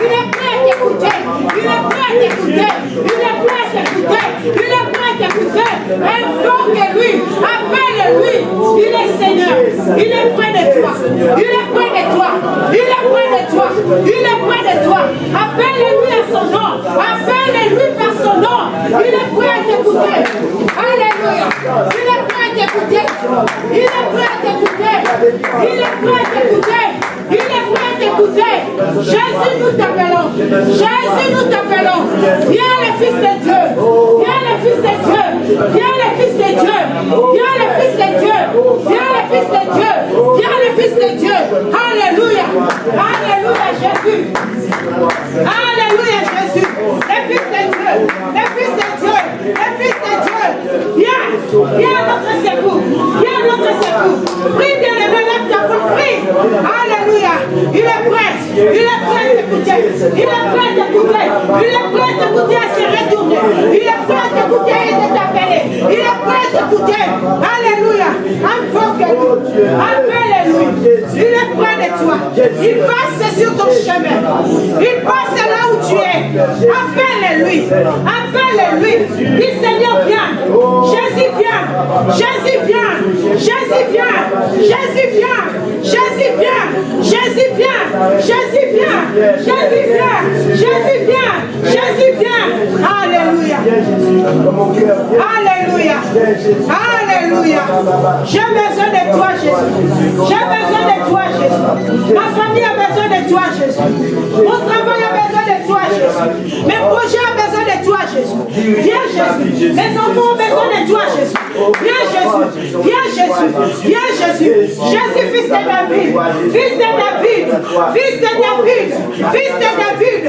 Il est prêt à t'écouter. Il est prêt à t'écouter. Il est prêt à t'écouter. Il est prêt à t'écouter. Invoque-lui. Appelle-lui. Il est Seigneur. Il est près de toi. Il est près de toi. Il est près de toi. Il est Jésus, nous t'appelons. Viens le Fils de Dieu. Viens le Fils de Dieu. Viens le Fils de Dieu. Viens le Fils de Dieu. Viens le Fils de Dieu. Viens le Fils de Dieu. Alléluia. Alléluia, Jésus. Alléluia, Jésus. Le Fils de Dieu. Le Fils de Dieu. Le Fils de Dieu. Viens. Viens notre secours. Viens notre secours. Alléluia. Il est prêt. Il est prêt à t'écouter. Il est prêt à t'écouter. Il est prêt à t'écouter à se retourner. Il est prêt à t'écouter et de t'appeler. Il est prêt t'écouter. Alléluia. Invoque-lui. Appelle-lui. Il est près de toi. Il passe sur ton chemin. Il passe là où tu es. Appelle-lui. Appelle-lui. Dis Seigneur, viens. Jésus, viens. Jésus, viens. Jésus, viens. Jésus, viens. Jésus, viens. Jésus, viens. Jésus, viens. Jésus, viens. Jésus, viens. Jésus, viens. Alléluia. Alléluia. Alléluia. J'ai besoin de toi, Jésus. J'ai besoin de toi, Jésus. Ma famille a besoin de toi, Jésus. Mon travail a besoin de toi, Jésus. Mes projets ont besoin de toi, Jésus. Viens, Jésus. Mes enfants ont besoin de toi, Jésus. Viens, Jésus. Viens, Jésus. Viens, Jésus. Jésus, fils de David. Fils de David. Fils de David. Fils de David.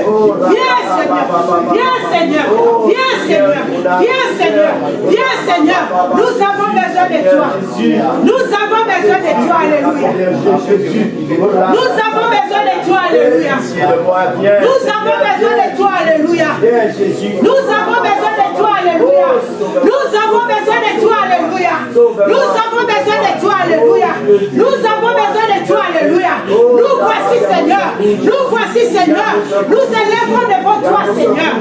Viens, Seigneur. Viens, Seigneur. Viens, Seigneur. Viens, Seigneur. Viens, Seigneur. Nous avons besoin de toi. Nous avons besoin de toi. Alléluia. Nous avons besoin de toi. Alléluia. Nous avons besoin de toi. Alléluia. Nous avons besoin. Alléluia. Nous avons besoin de toi. Alléluia. Nous avons besoin de toi. Alléluia. Nous avons besoin de toi. Alléluia. Nous voici, Seigneur. Nous voici, Seigneur. Nous élèvons devant toi, Seigneur.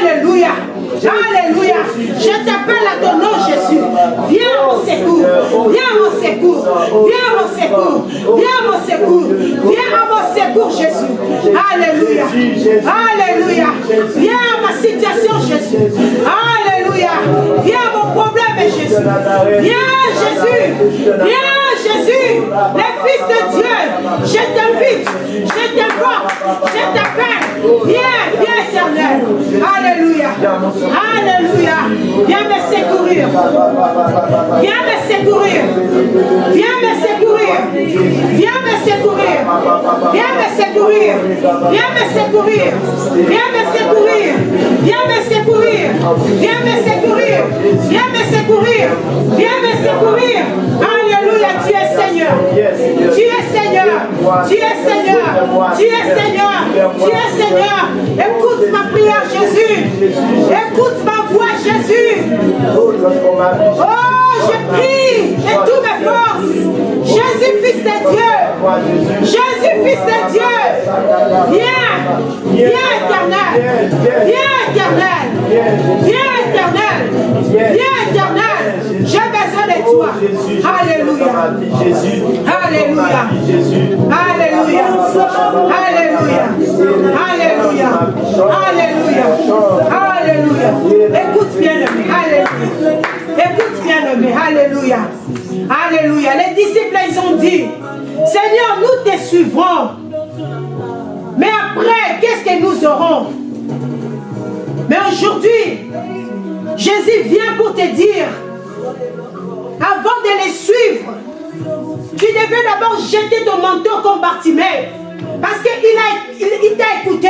Alléluia. Alléluia. Je t'appelle à ton nom, Jésus. Viens mon secours. Viens mon secours. Viens mon secours. Viens mon secours. Viens à mon secours, Jésus. Alléluia. Alléluia. Viens à ma situation, Jésus. Alléluia. Viens à mon problème, Jésus. Viens, Jésus. Viens, Jésus. Les fils de Dieu. Je t'invite. Je t'invoque. Je t'appelle. Viens, viens, éternel. Alléluia. Alléluia. Viens me secourir. Viens me secourir. Viens me secourir. Viens me secourir. Viens me secourir. Viens me secourir. Viens me secourir. Viens me secourir. Viens me secourir. Viens me secourir. Viens me secourir. Alléluia. Tu es Seigneur. Tu es Seigneur. Tu es Seigneur. Tu es Seigneur. Tu es Seigneur. Écoute ma prière, Jésus. Écoute ma voix, Jésus. Oh, je prie de toutes mes forces. Jésus, fils de Dieu. Jésus, fils de Dieu. Viens. Viens, éternel. Viens, éternel. Viens, éternel. Viens, éternel. J'ai besoin de toi. Alléluia. Alléluia. Alléluia. Alléluia. Alléluia. Alléluia. Alléluia. Écoute bien aimé. Écoute bien aimé. Alléluia. Alléluia. Les disciples, ils ont dit, Seigneur, nous te suivrons. Mais après, qu'est-ce que nous aurons? Mais aujourd'hui, Jésus vient pour te dire, avant de les suivre, tu devais d'abord jeter ton manteau comme Bartimée. Parce qu'il il, il t'a écouté.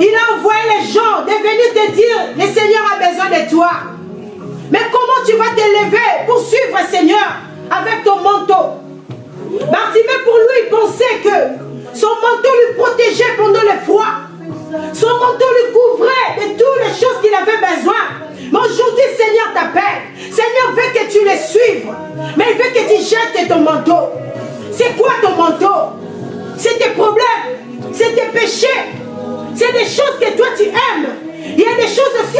Il a envoyé les gens de venir te dire, le Seigneur a besoin de toi. Mais comment tu vas te lever pour suivre le Seigneur avec ton manteau? Bartimée, pour lui, il pensait que son manteau lui protégeait pendant le froid. Son manteau lui couvrait de toutes les choses qu'il avait besoin. Mais aujourd'hui, Seigneur t'appelle. Seigneur veut que tu les suives. Mais il veut que tu jettes ton manteau. C'est quoi ton manteau? C'est tes problèmes. C'est tes péchés. C'est des choses que toi tu aimes. Il y a des choses aussi,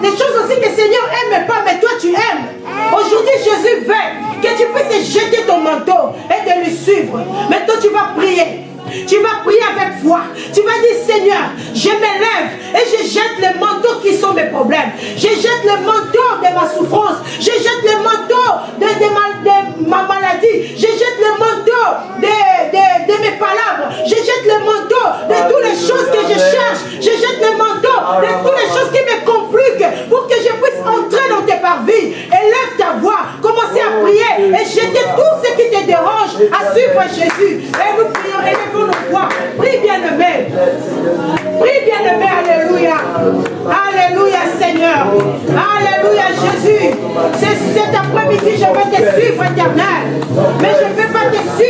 des choses aussi que le Seigneur aime pas, mais toi tu aimes. Aujourd'hui, Jésus veut que tu puisses jeter ton manteau et de lui suivre. Maintenant, tu vas prier. Tu vas prier avec foi. Tu vas dire, Seigneur, je m'élève et je jette les manteaux qui sont mes problèmes. Je jette le manteau de ma souffrance. Je jette le manteau de, ma, maladie. Je jette le manteau de, mes palabres. Je jette le manteau de toutes les choses que je cherche. Je jette le manteau de toutes les choses qui me compliquent pour que je puisse entrer dans tes parvis. Élève ta voix. Commencez à prier et jeter tout ce qui te dérange à suivre Jésus. Et nous prions, élevons nos voix. Prie bien-aimé. Prie bien-aimé. Alléluia. Alléluia Seigneur. Alléluia Jésus. C'est cet après-midi, je vais te suivre éternel. Mais je vais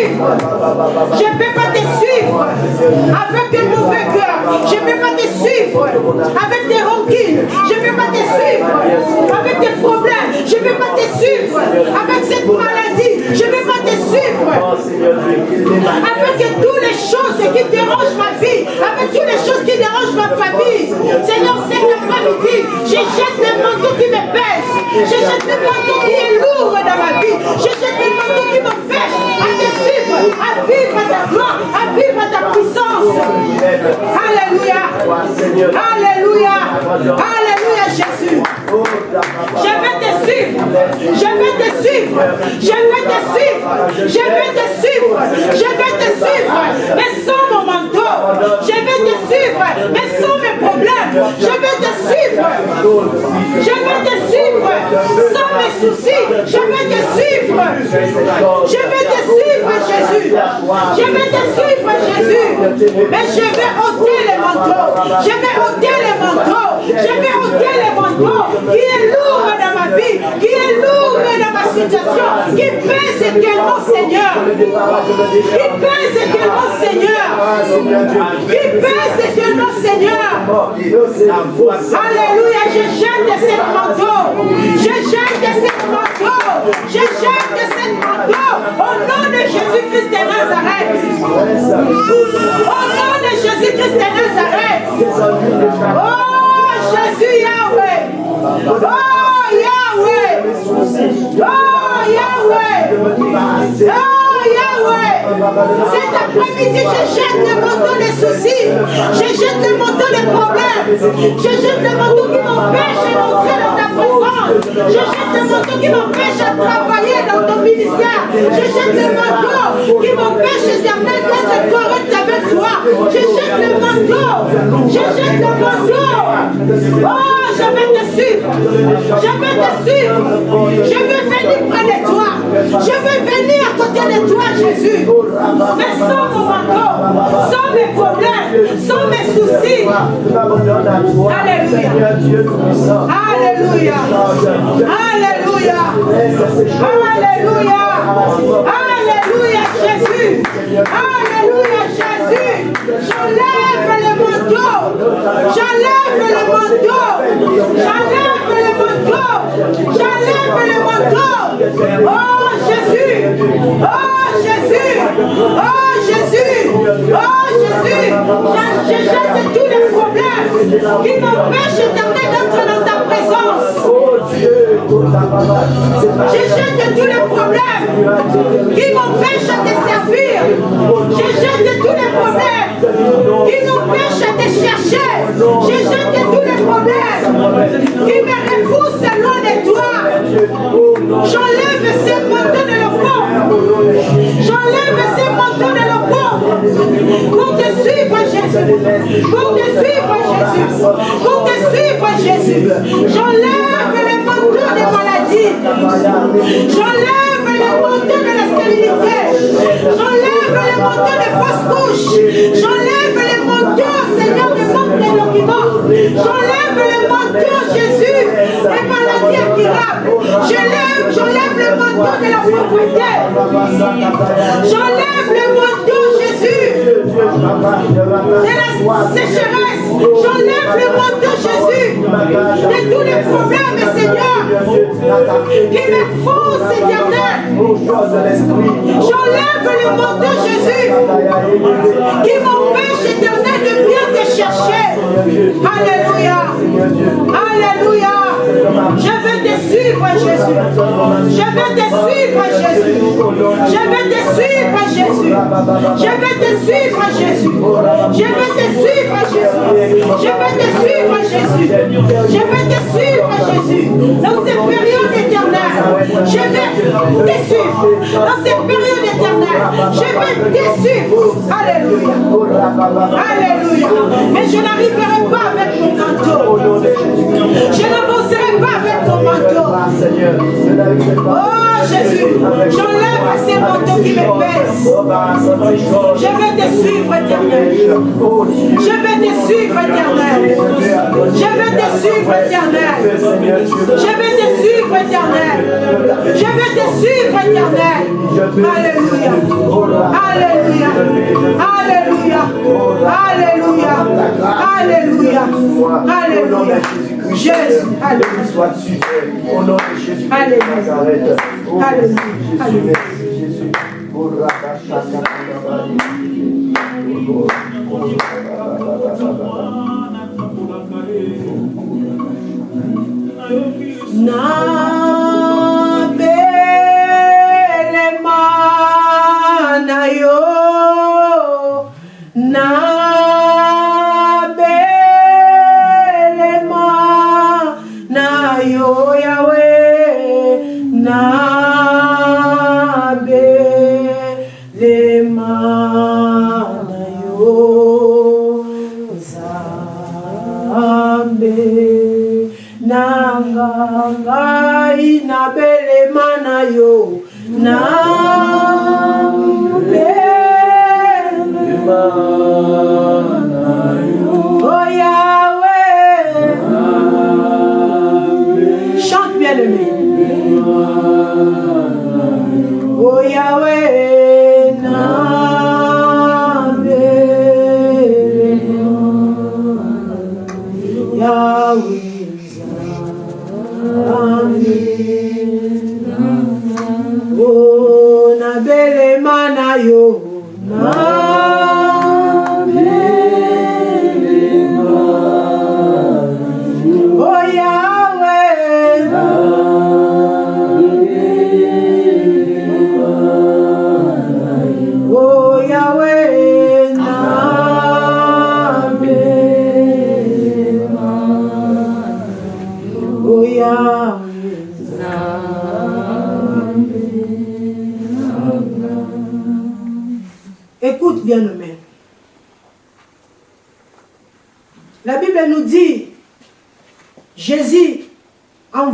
Je ne vais pas te suivre avec un mauvais cœur. Je ne vais pas te suivre avec des rancunes. Je ne vais pas te suivre avec des problèmes. Je ne vais pas suivre avec cette maladie. Je ne vais pas te suivre. Avec toutes les choses qui dérangent ma vie, avec toutes les choses qui dérangent ma famille. Seigneur, cet après-midi, je jette le manteau qui me pèse. Je jette le manteau qui est lourd dans ma vie. Je jette le manteau qui m'empêche à te suivre, à vivre ta gloire, à vivre ta puissance. Alléluia. Alléluia. Alléluia, Jésus. Je vais te suivre. Je vais te suivre. Je vais te suivre. Je vais te suivre. Je vais te suivre. Mais sans mon manteau. Je vais te suivre. Mais sans mes problèmes. Je vais te suivre. Je vais te suivre. Sans mes soucis. Je vais te suivre. Je vais te suivre, Jésus. Je vais te suivre, Jésus. Mais je vais ôter les manteaux. Je vais ôter les manteaux. Je vais ôter les manteaux qui est lourd dans ma vie, qui est lourd dans ma situation, qui pèse également, Seigneur. Qui pèse également, Seigneur. Qui pèse également, Seigneur. Alléluia, je jette cette manteau. Je jette cette manteau. Je jette cette manteau. Au nom de Jésus-Christ de Nazareth. Au nom de Jésus-Christ de Nazareth. Oh, Jésus Yahweh. Oh, Yahweh. Oh, Yahweh. Oh, Yahweh. Cet après-midi, je jette le manteau des soucis. Je jette le manteau des problèmes. Je jette le manteau qui m'empêche d'entrer dans ta présence. Le manteau qui m'empêche de travailler dans ton ministère. Je jette le manteau qui m'empêche d'éternel d'être correct avec toi. Je jette le manteau. Je jette le manteau. Oh, je vais te suivre. Je vais te suivre. Je vais venir près de toi. Je vais venir à côté de toi, Jésus. Mais sans mon manteau, sans mes problèmes, sans mes soucis. Alléluia. Alléluia. Alléluia. Alléluia. Alléluia, Jésus. Alléluia, Jésus. J'enlève le manteau. J'enlève le manteau. J'enlève le manteau. J'enlève le manteau. Oh Jésus. Oh Jésus. Oh Jésus. Oh Jésus. Je tous les problèmes qui m'empêchent d'entrer dans ta présence. Je jette tous les problèmes qui m'empêchent de te servir. Je jette tous les problèmes qui m'empêchent de te chercher. Je jette tous les problèmes qui me repoussent loin de toi. J'enlève ces manteaux de l'eau. J'enlève ces manteaux de l'eau pour te suivre Jésus. Pour te suivre Jésus. Pour te suivre Jésus. J'enlève les manteaux des maladies. J'enlève les manteaux de la stérilité. J'enlève les manteaux des fausses couches. J'enlève les manteaux, Seigneur, de manque de documents. J'enlève les manteaux, Jésus, des maladies incurables. J'enlève, j'enlève le manteau de la pauvreté. J'enlève le manteau, Jésus, de la sécheresse. J'enlève le manteau, Jésus, de tous les problèmes, Seigneur, qui me faussent éternel. J'enlève le manteau, Jésus, qui m'empêche éternel de bien te chercher. Alléluia. Alléluia. Je vais te suivre, Jésus. Je vais te suivre, Jésus. Je vais te suivre, Jésus. Je vais te suivre, Jésus. Je vais te suivre, Jésus. Je vais te suivre, Jésus. Je vais te suivre, Jésus. Dans cette période éternelle, je vais te suivre. Dans cette période éternelle, je vais te suivre. Alléluia. Alléluia. Mais je n'arriverai pas avec mon manteau. Je pas avec mon manteau. Oh Jésus, j'enlève ces manteaux qui me pèse. Je vais te suivre, éternel. Je vais te suivre, éternel. Je vais te suivre, éternel. Je vais te suivre, éternel. Je vais te suivre, éternel. Alléluia. Alléluia. Alléluia. Alléluia. Alléluia. Alléluia. Jésus. Alléluia. Sois-tu au nom de Jésus Alléluia. Alléluia.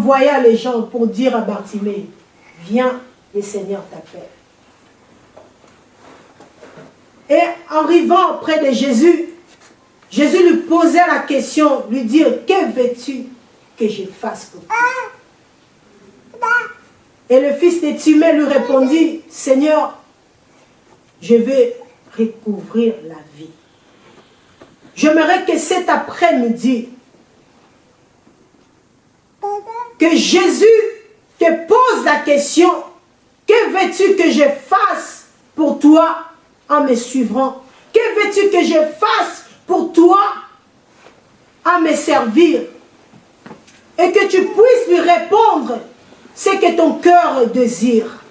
Envoya les gens pour dire à Bartimée, viens, le Seigneur t'appelle. Et en arrivant près de Jésus, Jésus lui posait la question, lui dire, que veux-tu que je fasse pour toi? Et le fils de Timée lui répondit, Seigneur, je vais recouvrir la vie. J'aimerais que cet après-midi, que Jésus te pose la question, que veux-tu que je fasse pour toi en me suivant Que veux-tu que je fasse pour toi en me servir? Et que tu puisses lui répondre ce que ton cœur désire.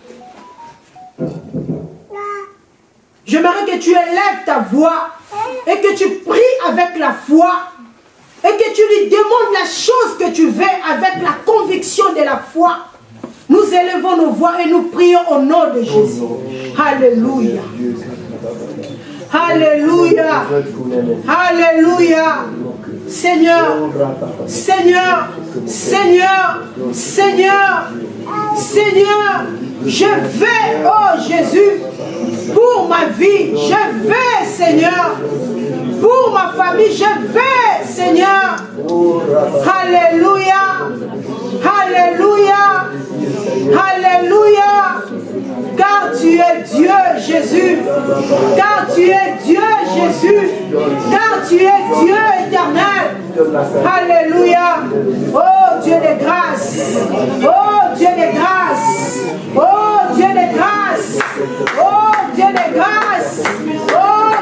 J'aimerais que tu élèves ta voix et que tu pries avec la foi et que tu lui demandes la chose que tu veux avec la conviction de la foi. Nous élevons nos voix et nous prions au nom de Jésus. Alléluia. Alléluia. Alléluia. Seigneur, Seigneur, Seigneur, Seigneur, Seigneur, je vais, oh Jésus, pour ma vie, je vais, Seigneur, pour ma famille, je vais, Seigneur. Alléluia, Alléluia, Alléluia, car tu es Dieu, Jésus, car tu es Dieu, Jésus, car tu es Dieu éternel. Alléluia. Oh Dieu de grâce. Oh Dieu de grâce. Oh Dieu de grâce. Oh Dieu de grâce. Oh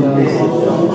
Oh,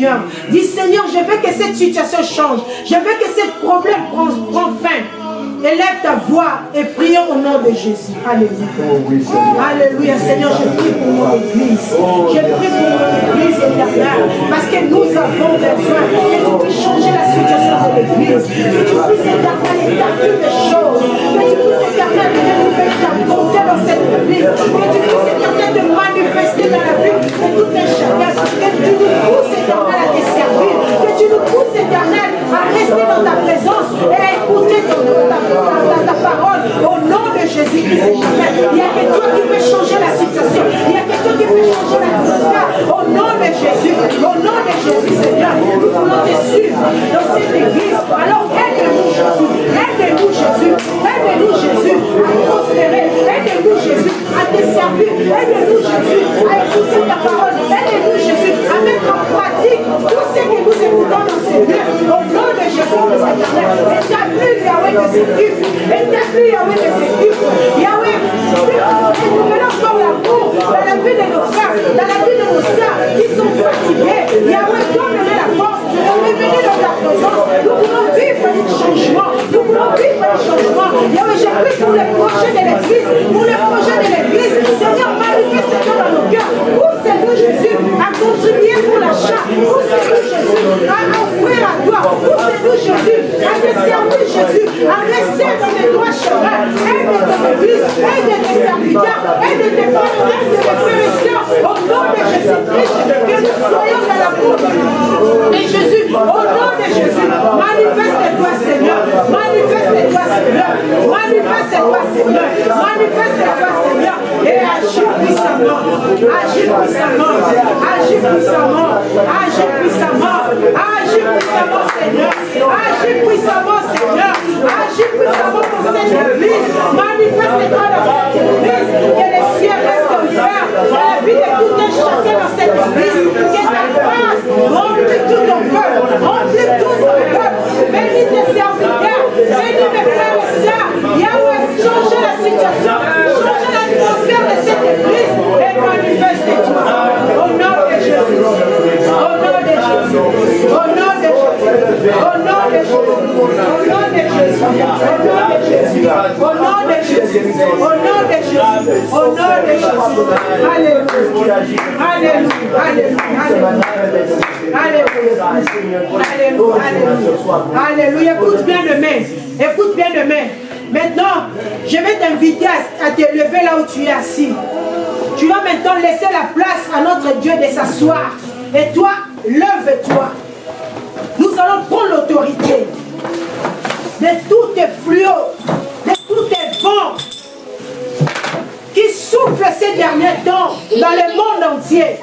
Seigneur. Dis Seigneur, je veux que cette situation change. Je veux que ce problème prenne fin. Élève ta voix et prions au nom de Jésus. Alléluia. Alléluia. Seigneur, je prie pour mon église. Je prie pour mon église éternelle. Parce que nous avons besoin que tu puisses changer la situation de l'église. Que tu puisses éternel établir des choses. Que tu puisses éternel renouveler ta bonté dans cette église. Que tu puisses éternel te manifester dans la vie de tout Jésus-Christ. Il n'y a que toi qui peux changer la situation. Il n'y a que toi qui peux changer l'atmosphère. Au nom de Jésus. Au nom de Jésus, Seigneur. Nous voulons te suivre dans cette église. Alors aide-nous, Jésus. Aide-nous, Jésus. Aide-nous, Jésus, à prospérer. Aide-nous, Jésus, à te servir. Aide-nous, Jésus, à écouter ta parole. À mettre en pratique tout ce que nous écoutons dans lieux. Au nom de Jésus, Christ éternel. Établis, Yahweh, de ces cultes. Établis, Yahweh, de ces cultes. Yahweh, nous venons encore l'amour dans la avancer dans revenez aux sœurs qui sont fatiguées. Yahweh, donne-leur la force de revenir dans ta présence. Nous voulons vivre les changements. Nous voulons vivre les changements. Yahweh, je prie pour les projets de l'Église, pour les projets de l'Église. Seigneur, manifeste-toi dans nos cœurs. Pousse-nous, Jésus, à continuer pour l'achat? Pousse-nous, Jésus, à offrir à toi? Pousse-nous, Jésus, à te servir, Jésus, à rester dans les droits chemins. Aide ton Église, aide tes serviteurs, aide tes frères, aide tes frères. Au nom de que nous soyons dans la cour de Jésus. Au nom de Jésus, manifeste-toi, Seigneur. Manifeste-toi, Seigneur. Manifeste-toi, Seigneur. Manifeste-toi, Seigneur. Et agis puissamment. Agis puissamment. Agis puissamment. Agis puissamment. Agis puissamment, Seigneur. Agis puissamment, Seigneur. Agis puissamment pour cette église. Manifeste-toi dans cette église. Que les cieux restent ouverts. Dans la vie de tout un chacun dans cette église. Que ta grâce remplit tout ton peuple. Remplis tout ton peuple. Bénis tes serviteurs. Bénis mes frères et sœurs. Yahweh, changez la situation. Changez l'atmosphère de cette église. Et manifeste-toi. Au nom de Jésus. Au nom de Jésus. Au nom de Jésus. Au nom de Jésus. Au nom de Jésus. Au nom de Jésus. Au nom de Jésus. Au nom de Jésus. Alléluia. Alléluia. Alléluia. Alléluia. Alléluia. Alléluia. Écoute bien demain. Écoute bien demain. Maintenant, je vais t'inviter à, à te lever là où tu es assis. Tu vas maintenant laisser la place à notre Dieu de s'asseoir. Et toi, lève-toi. Nous allons prendre l'autorité de tous tes fluos, de tous tes vents qui soufflent ces derniers temps dans le monde entier,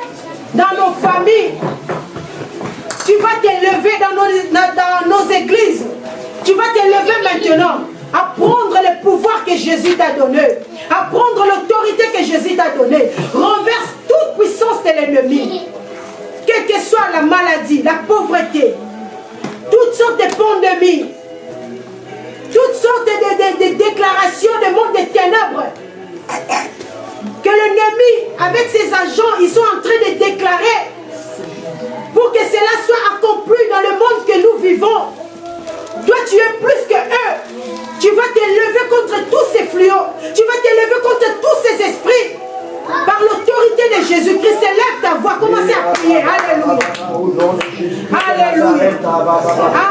dans nos familles. Tu vas te lever dans nos, dans nos églises. Tu vas te lever maintenant à prendre le pouvoir que Jésus t'a donné, à prendre l'autorité que Jésus t'a donnée. Renverse toute puissance de l'ennemi. Quelle que soit la maladie, la pauvreté, toutes sortes de pandémies, toutes sortes de, de- de déclarations de monde des ténèbres. Que l'ennemi, avec ses agents, ils sont en train de déclarer pour que cela soit accompli dans le monde que nous vivons. Toi, tu es plus que eux. Tu vas te lever contre tous ces fléaux. Tu vas te lever contre tous ces esprits. Par l'autorité de Jésus-Christ, élève ta voix. Commencez à prier. Alléluia. Alléluia.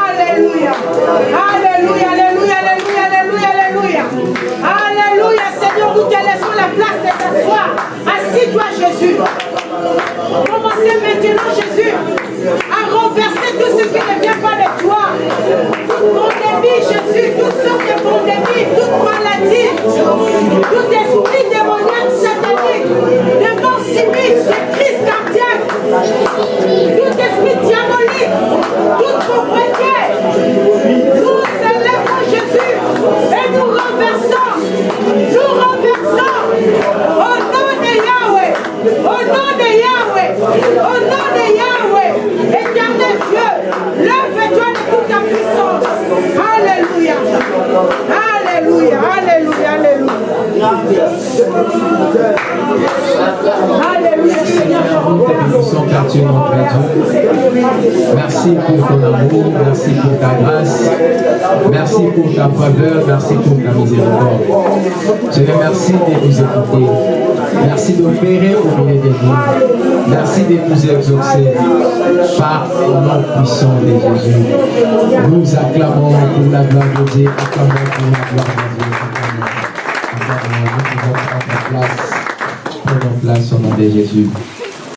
Alléluia. Alléluia. Alléluia. Alléluia. Alléluia. Alléluia. Alléluia. Seigneur, nous te laissons la place de t'asseoir. Assis-toi, Jésus. Commencez maintenant, Jésus, à renverser tout ce qui ne vient pas de toi. Toute pandémie, Jésus, toutes sortes de pandémies, toute maladie, tout esprit démoniaque satanique, de mort de crise cardiaque, tout esprit diabolique, toute pauvreté. Nous célébrons Jésus et nous renversons au nom de Yahweh, au nom de Yahweh, au nom de Yahweh, éternel Dieu, lève-toi de toute ta puissance. Alléluia, Alléluia, Alléluia, Alléluia. Merci pour ton amour, merci pour ta grâce, merci pour ta faveur, merci pour ta miséricorde. Seigneur, merci de nous écouter. Merci d'opérer au milieu de nous. Merci de nous exaucer par le nom puissant de Jésus. Nous acclamons pour la gloire de Dieu, acclamons pour la gloire de Dieu. Nous pouvons prendre place. Prenons place au nom de Jésus.